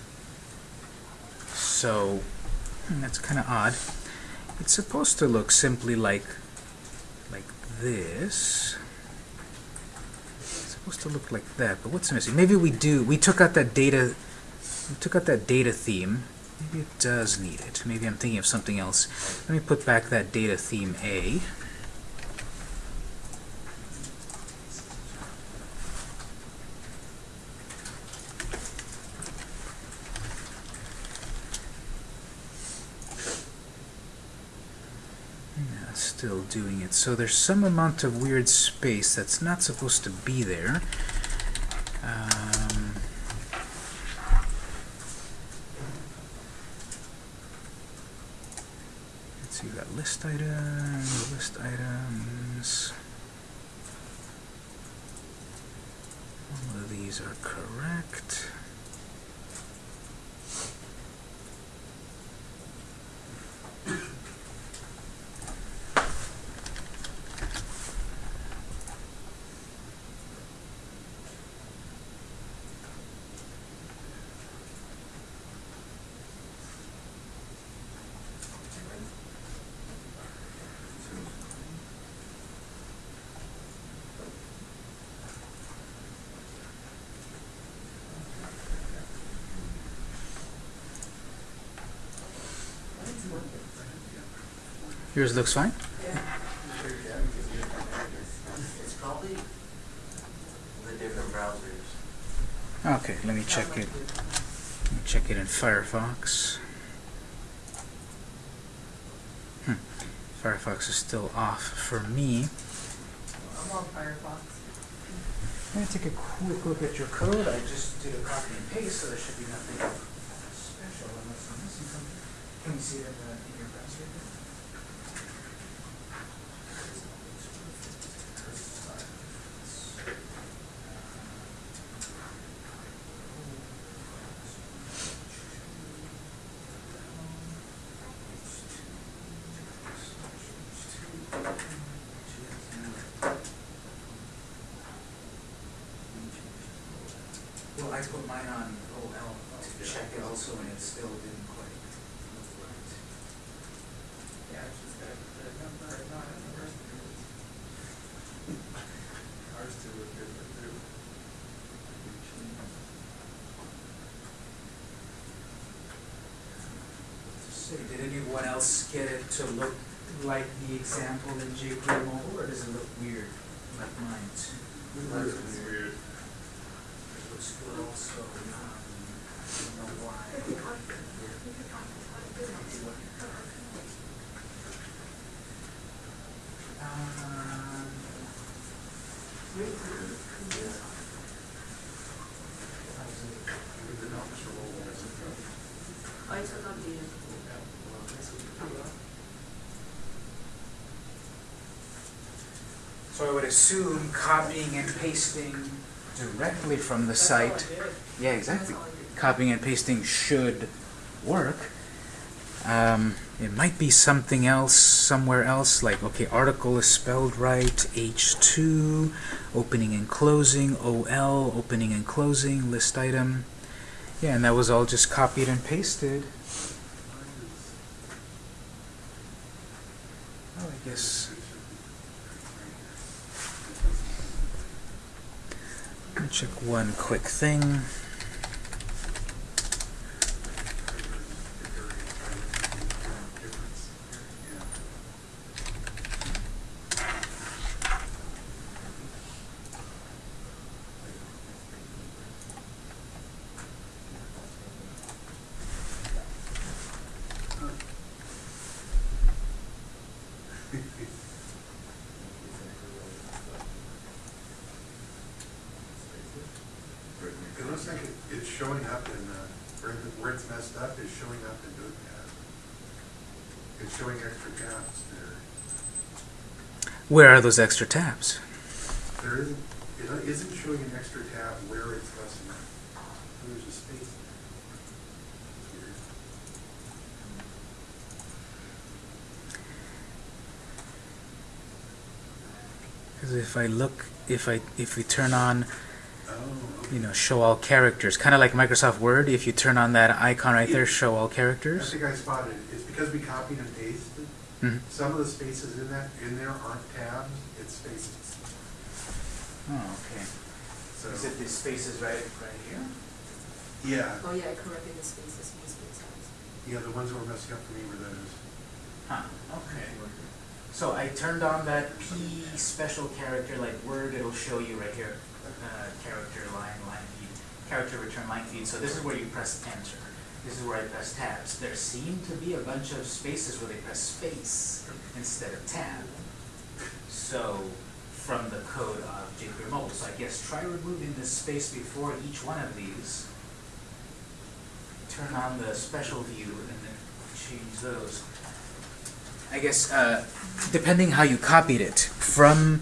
So hmm, that's kind of odd. It's supposed to look simply like like this. Supposed to look like that, but what's missing? Maybe we do. We took out that data. We took out that data theme. Maybe it does need it. Maybe I'm thinking of something else. Let me put back that data theme A. Yeah, it's still doing it. So there's some amount of weird space that's not supposed to be there. Um, let's see, we got list items, list items. All of these are correct. Yours looks fine? It's probably the different browsers. Okay, let me check it. Let me check it in Firefox. Hmm. Firefox is still off for me. I'm on Firefox. I'm going to take a quick look at your code. I just did a copy and paste, so there should be nothing special unless I'm missing something. Can you see it in your browser? Well, I put mine on OL to check it also, and it still didn't quite look right. Yeah, it's just that the number, not in the rest of it. Ours too was different too. Did anyone else get it to look like the example in jQuery mobile, or does it look weird like mine? Ours was weird. It looks good also. Um, I don't know why. Um, I took on the. So I would assume copying and pasting directly from the site. Yeah, exactly. Copying and pasting should work. Um, it might be something else somewhere else, like, okay, article is spelled right, H2, opening and closing, OL, opening and closing, list item. Yeah, and that was all just copied and pasted. Oh, I guess. Let me check one quick thing. It looks like it- it's showing up in, uh, where the- where it's messed up is showing up in Notepad. It's showing extra tabs there. Where are those extra tabs? There isn't, it isn't showing an extra tab where it's up. There's a space there. Because if I look, if I if we turn on, Oh, okay. you know, show all characters, kind of like Microsoft Word, if you turn on that icon right there, show all I characters. think I spotted it. It's because we copied and pasted. Mhm. Some of the spaces in that, in there aren't tabs, it's spaces. Oh, okay. So, Is it the spaces right right here? yeah, Oh, yeah, I corrected the spaces, my space size. yeah, the ones that were messing up for me were those. Huh. Okay. So I turned on that P special character like Word. It'll show you right here, uh, character line line feed, character return line feed. So this is where you press enter. This is where I press tabs. There seem to be a bunch of spaces where they press space instead of tab. So from the code of jQuery mobile. So I guess try removing this space before each one of these. Turn on the special view and then change those. I guess uh, depending how you copied it from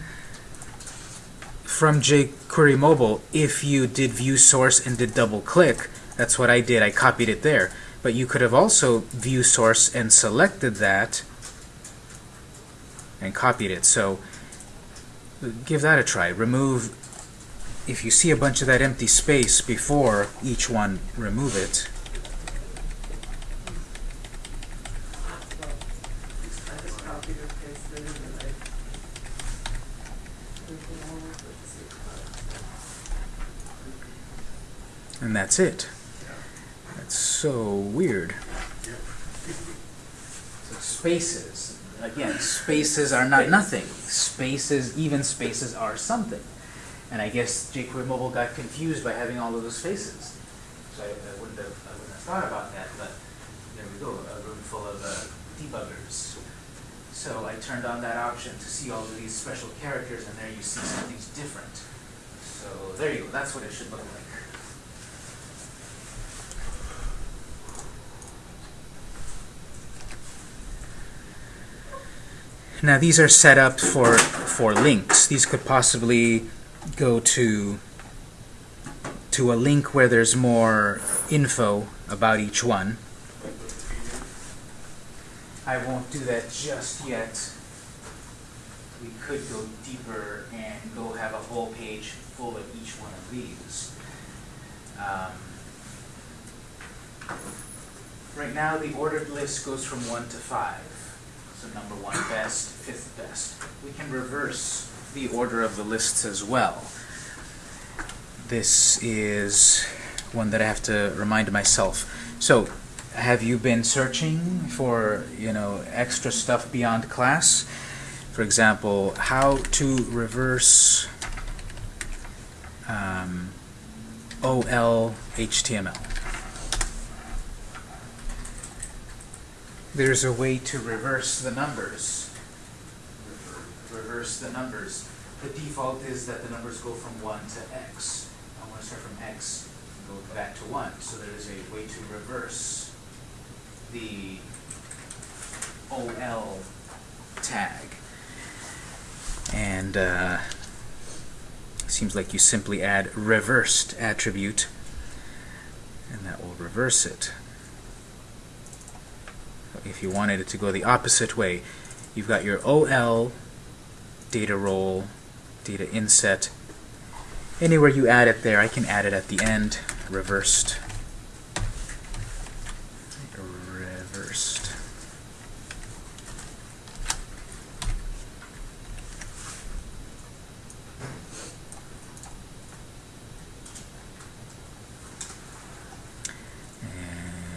from jQuery mobile, if you did view source and did double click, that's what I did. I copied it there. But you could have also view source and selected that and copied it. So give that a try. Remove if you see a bunch of that empty space before each one, remove it. And that's it so weird. So spaces, again, spaces are not nothing. Spaces, even spaces are something. And I guess jQuery Mobile got confused by having all of those spaces. So I, I wouldn't have, I wouldn't have thought about that, but there we go, a room full of uh, debuggers. So I turned on that option to see all of these special characters, and there you see something's different. So there you go, that's what it should look like. Now these are set up for for links. These could possibly go to to a link where there's more info about each one. I won't do that just yet. We could go deeper and go have a whole page full of each one of these. Um, right now, the ordered list goes from one to five. So number one best, fifth best. We can reverse the order of the lists as well. This is one that I have to remind myself. So, have you been searching for, you know, extra stuff beyond class? For example, how to reverse um, OL HTML. There's a way to reverse the numbers. Reverse the numbers. The default is that the numbers go from 1 to x. I want to start from x and go back to 1. So there is a way to reverse the OL tag. And uh, seems like you simply add reversed attribute and that will reverse it. If you wanted it to go the opposite way, you've got your OL data role, data inset. Anywhere you add it there, I can add it at the end, reversed. Reversed.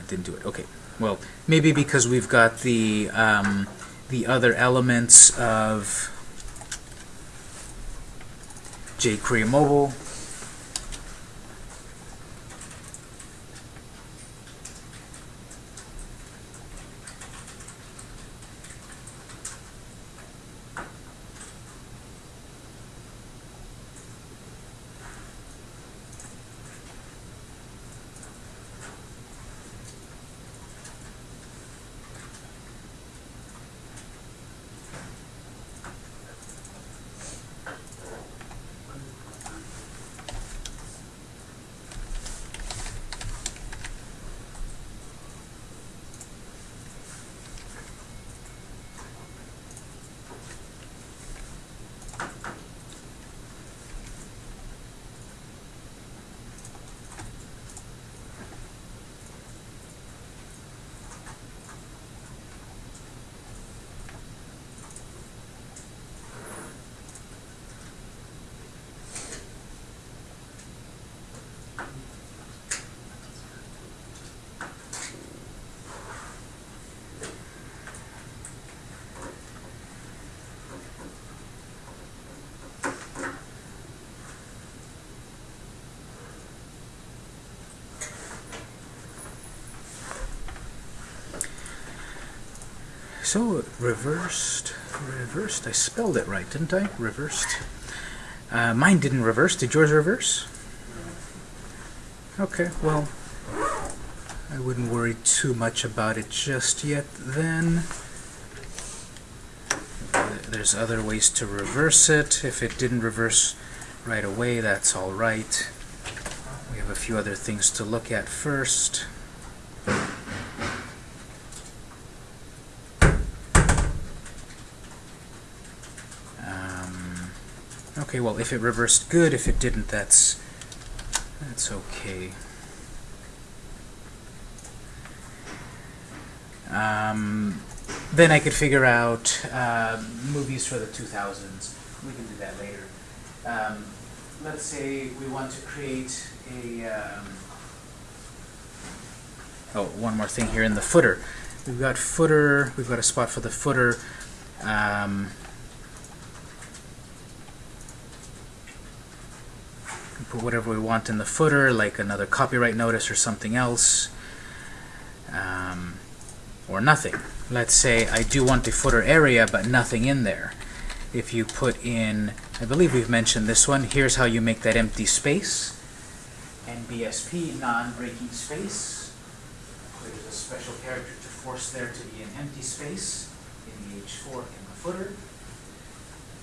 Didn't do it. Okay. Well, maybe because we've got the um, the other elements of jQuery Mobile. So, reversed, reversed. I spelled it right, didn't I? Reversed. Uh, mine didn't reverse. Did yours reverse? Okay, well, I wouldn't worry too much about it just yet then. There's other ways to reverse it. If it didn't reverse right away, that's all right. We have a few other things to look at first. Okay, well, if it reversed good, if it didn't, that's that's okay. Um, then I could figure out uh, movies for the 2000s. We can do that later. Um, let's say we want to create a. Um, oh, one more thing here in the footer. We've got footer. We've got a spot for the footer. Um, put whatever we want in the footer, like another copyright notice or something else. um, or nothing. Let's say I do want the footer area, but nothing in there. If you put in, I believe we've mentioned this one, here's how you make that empty space. NBSP, non-breaking space. There's a special character to force there to be an empty space in the H4 in the footer.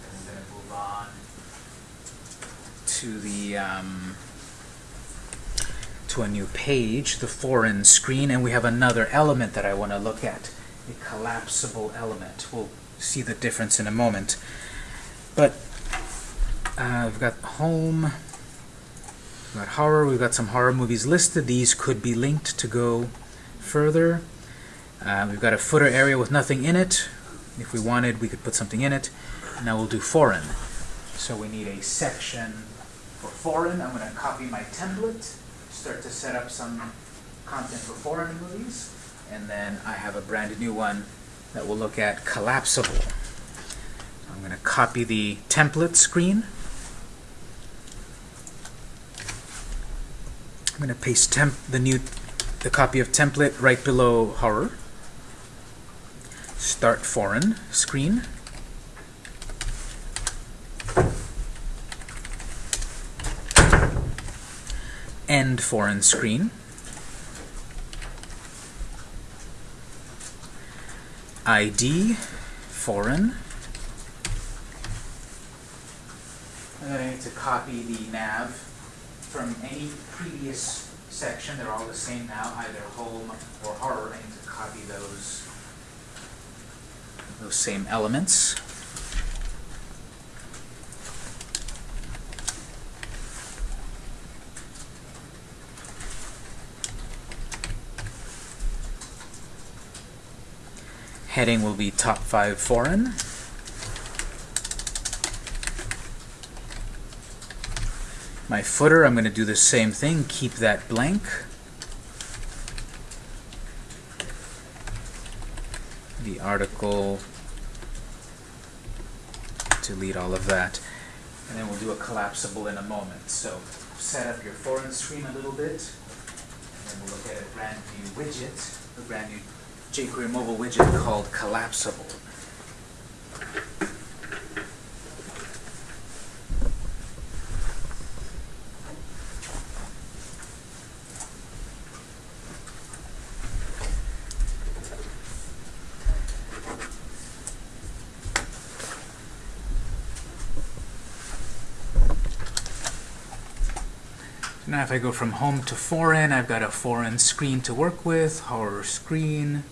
And to move on to the um, to a new page, the foreign screen, and we have another element that I want to look at, a collapsible element. We'll see the difference in a moment. But uh, we've got home, we've got horror, we've got some horror movies listed. These could be linked to go further. Uh, we've got a footer area with nothing in it. If we wanted, we could put something in it. Now we'll do foreign. So we need a section for foreign. I'm going to copy my template, start to set up some content for foreign movies, and then I have a brand new one that will look at collapsible. I'm going to copy the template screen. I'm going to paste temp the new the copy of template right below horror. Start foreign screen. End foreign screen. ID foreign. And then I need to copy the nav from any previous section. They're all the same now, either home or horror. I need to copy those those same elements. Heading will be top five foreign. My footer, I'm going to do the same thing, keep that blank. The article, delete all of that. And then we'll do a collapsible in a moment. So set up your foreign screen a little bit. And then we'll look at a brand new widget, a brand new jQuery mobile widget called Collapsible. Now if I go from home to foreign, I've got a foreign screen to work with, horror screen.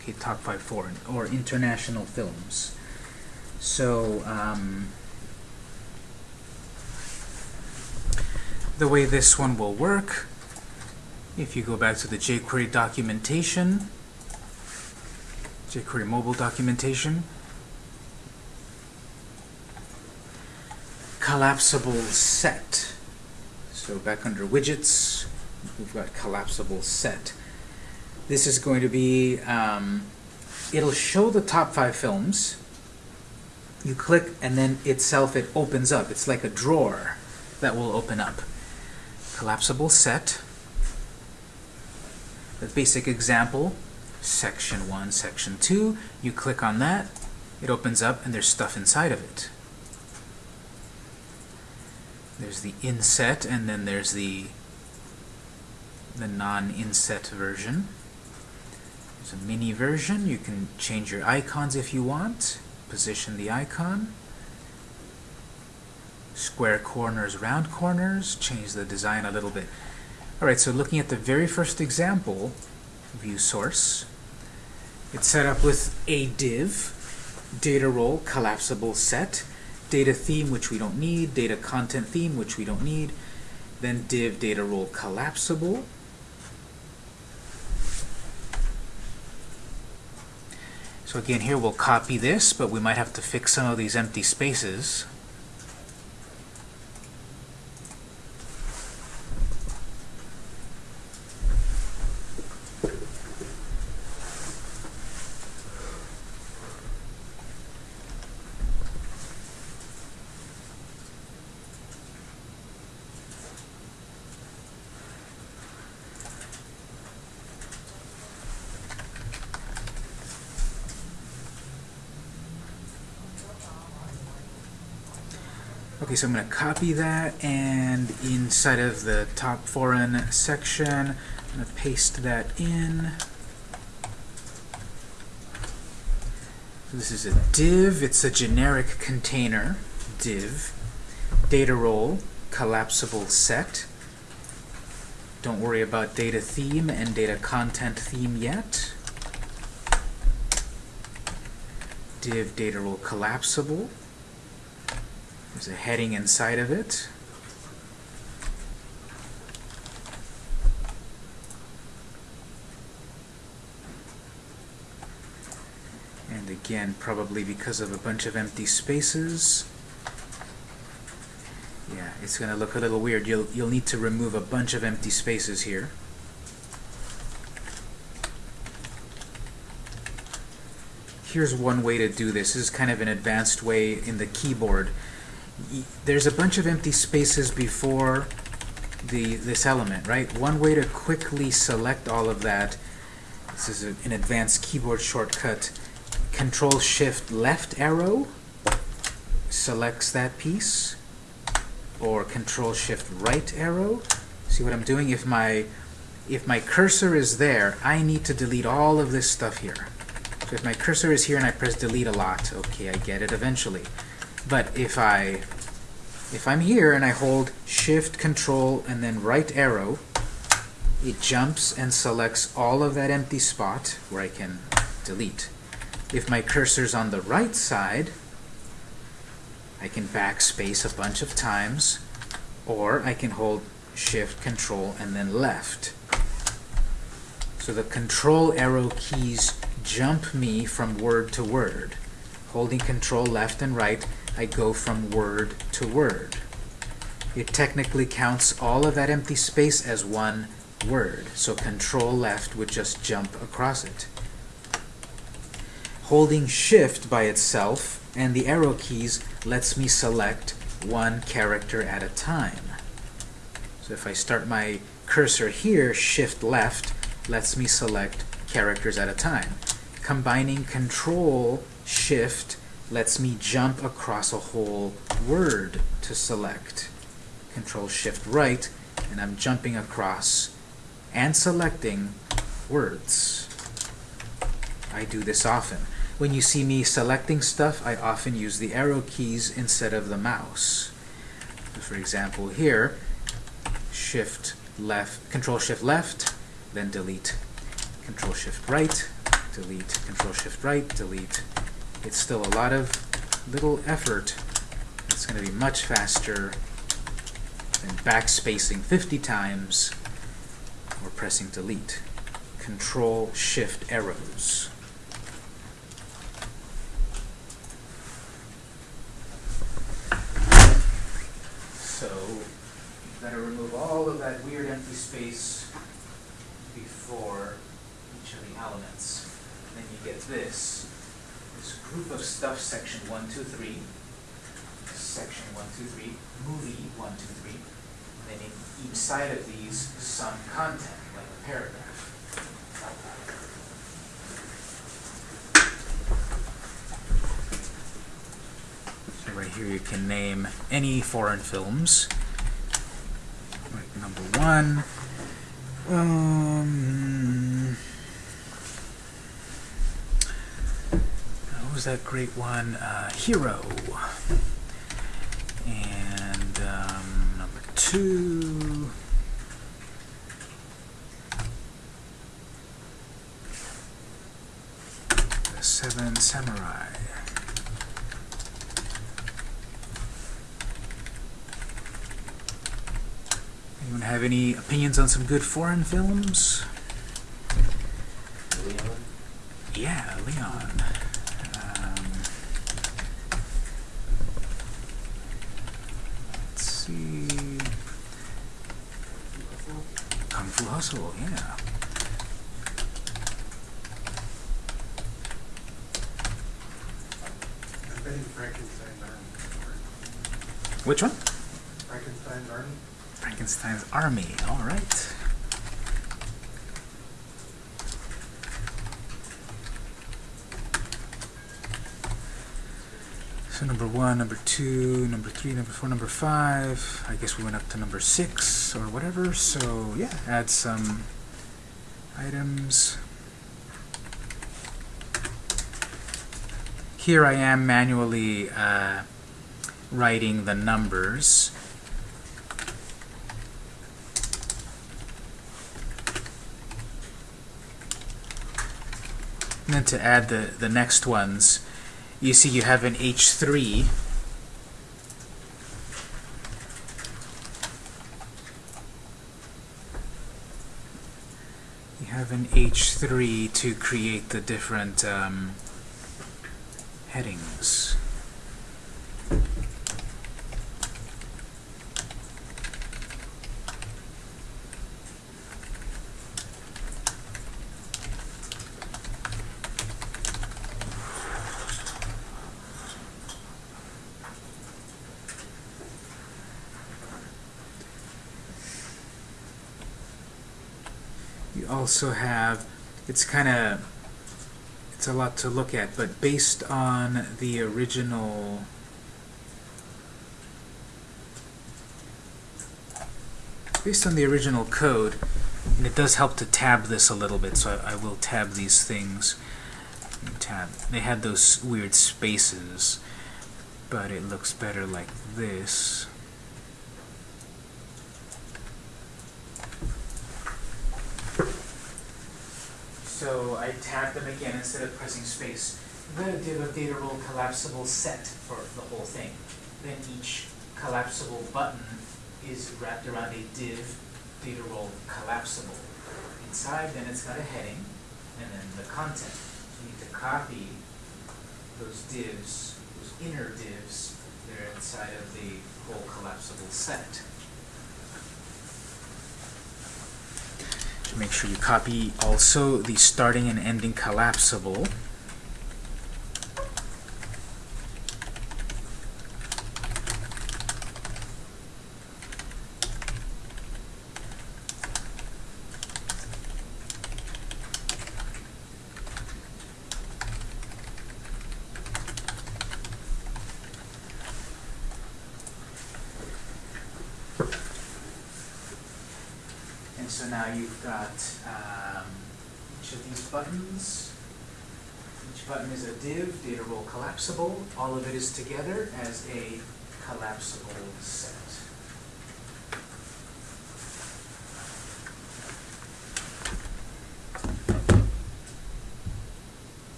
Okay, top five foreign, or international films. So, um, the way this one will work, if you go back to the jQuery documentation, jQuery mobile documentation, collapsible set. So back under widgets, we've got collapsible set. This is going to be, um, it'll show the top five films. You click and then itself it opens up. It's like a drawer that will open up. Collapsible set. The basic example, section 1, section 2. You click on that, it opens up and there's stuff inside of it. There's the inset, and then there's the the non-inset version. There's a mini version. You can change your icons if you want. Position the icon. Square corners, round corners. Change the design a little bit. Alright, so looking at the very first example, view source, it's set up with a div, data role, collapsible set, data theme, which we don't need, data content theme, which we don't need, then div data role collapsible. So again, here we'll copy this, but we might have to fix some of these empty spaces. Okay, so I'm going to copy that, and inside of the top foreign section, I'm going to paste that in. So this is a div, it's a generic container, div, data role, collapsible set. Don't worry about data theme and data content theme yet. Div data role collapsible. There's a heading inside of it. And again, probably because of a bunch of empty spaces. Yeah, it's going to look a little weird. You'll, you'll need to remove a bunch of empty spaces here. Here's one way to do this. This is kind of an advanced way in the keyboard. There's a bunch of empty spaces before the this element, right? One way to quickly select all of that, this is a, an advanced keyboard shortcut, Control Shift left arrow selects that piece, or Control Shift right arrow. See what I'm doing? If my if my cursor is there, I need to delete all of this stuff here. So if my cursor is here and I press delete a lot, okay, I get it eventually. But if I if I'm here and I hold shift control and then right arrow, it jumps and selects all of that empty spot where I can delete. If my cursor's on the right side, I can backspace a bunch of times, or I can hold shift control and then left. So the control arrow keys jump me from word to word. Holding control left and right, I go from word to word. It technically counts all of that empty space as one word, so control left would just jump across it. Holding shift by itself and the arrow keys lets me select one character at a time. So if I start my cursor here, shift left lets me select characters at a time. Combining control shift lets me jump across a whole word to select. Control shift right and I'm jumping across and selecting words. I do this often. When you see me selecting stuff, I often use the arrow keys instead of the mouse. For example, here, shift left, control shift left, then delete. Control shift right, delete. Control shift right, delete. It's still a lot of little effort. It's going to be much faster than backspacing 50 times or pressing delete. Control shift arrows. So you've got to remove all of that weird empty space before each of the elements. Then you get this, this group of stuff, section one, two, three, section one, two, three, movie one, two, three, and then in each side of these, some content, like a paragraph. So right here you can name any foreign films. Like number one. Um, what was that great one? Uh, Hero. And um, number two. The Seven Samurai. Anyone have any opinions on some good foreign films? Leon? Yeah, Leon. Um, let's see. Kung Fu Hustle, yeah. I'm betting Frankenstein's Army. Which one? Frankenstein's Army? Frankenstein's Army. All right. So number one, number two, number three, number four, number five. I guess we went up to number six or whatever. So yeah, add some items. Here I am manually uh, writing the numbers. To add the, the next ones, you see you have an H3. You have an H3 to create the different um, headings. You also have, it's kind of, it's a lot to look at, but based on the original based on the original code, and it does help to tab this a little bit, so I, I will tab these things. Tab. They had those weird spaces, but it looks better like this. So I tab them again instead of pressing space. I'm going to do a data role collapsible set for the whole thing. Then each collapsible button is wrapped around a div data role collapsible. Inside, then it's got a heading, and then the content. You need to copy those divs, those inner divs, that are inside of the whole collapsible set. Make sure you copy also the starting and ending collapsible.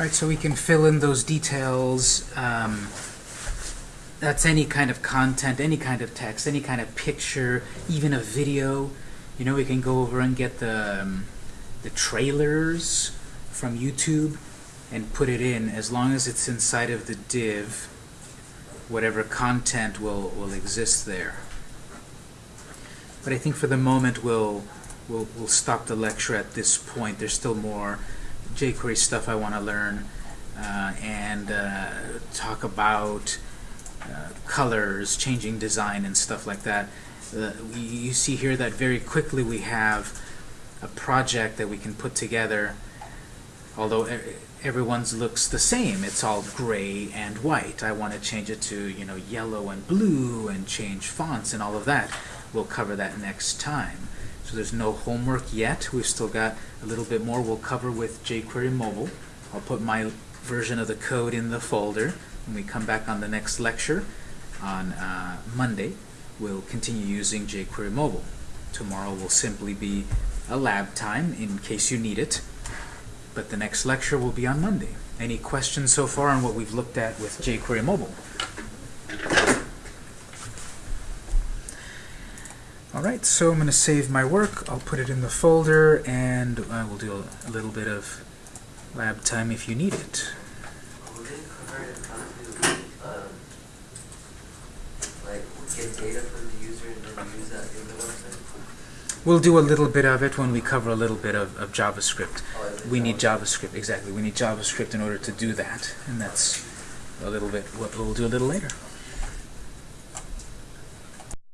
Alright, so we can fill in those details. Um, that's any kind of content, any kind of text, any kind of picture, even a video. You know, we can go over and get the, um, the trailers from YouTube and put it in as long as it's inside of the div whatever content will, will exist there. But I think for the moment we'll, we'll, we'll stop the lecture at this point. There's still more jQuery stuff I want to learn uh, and uh, talk about uh, colors, changing design and stuff like that. Uh, you see here that very quickly we have a project that we can put together although everyone's looks the same, it's all gray and white. I want to change it to, you know, yellow and blue and change fonts and all of that. We'll cover that next time. So there's no homework yet. We've still got a little bit more we'll cover with jQuery Mobile. I'll put my version of the code in the folder. When we come back on the next lecture on uh, Monday, we'll continue using jQuery Mobile. Tomorrow will simply be a lab time in case you need it, but the next lecture will be on Monday. Any questions so far on what we've looked at with jQuery Mobile? Alright, so I'm going to save my work, I'll put it in the folder, and I will do a, little bit of lab time if you need it. We'll do a little bit of it when we cover a little bit of, of JavaScript. We need JavaScript, exactly. We need JavaScript in order to do that, and that's a little bit what we'll do a little later.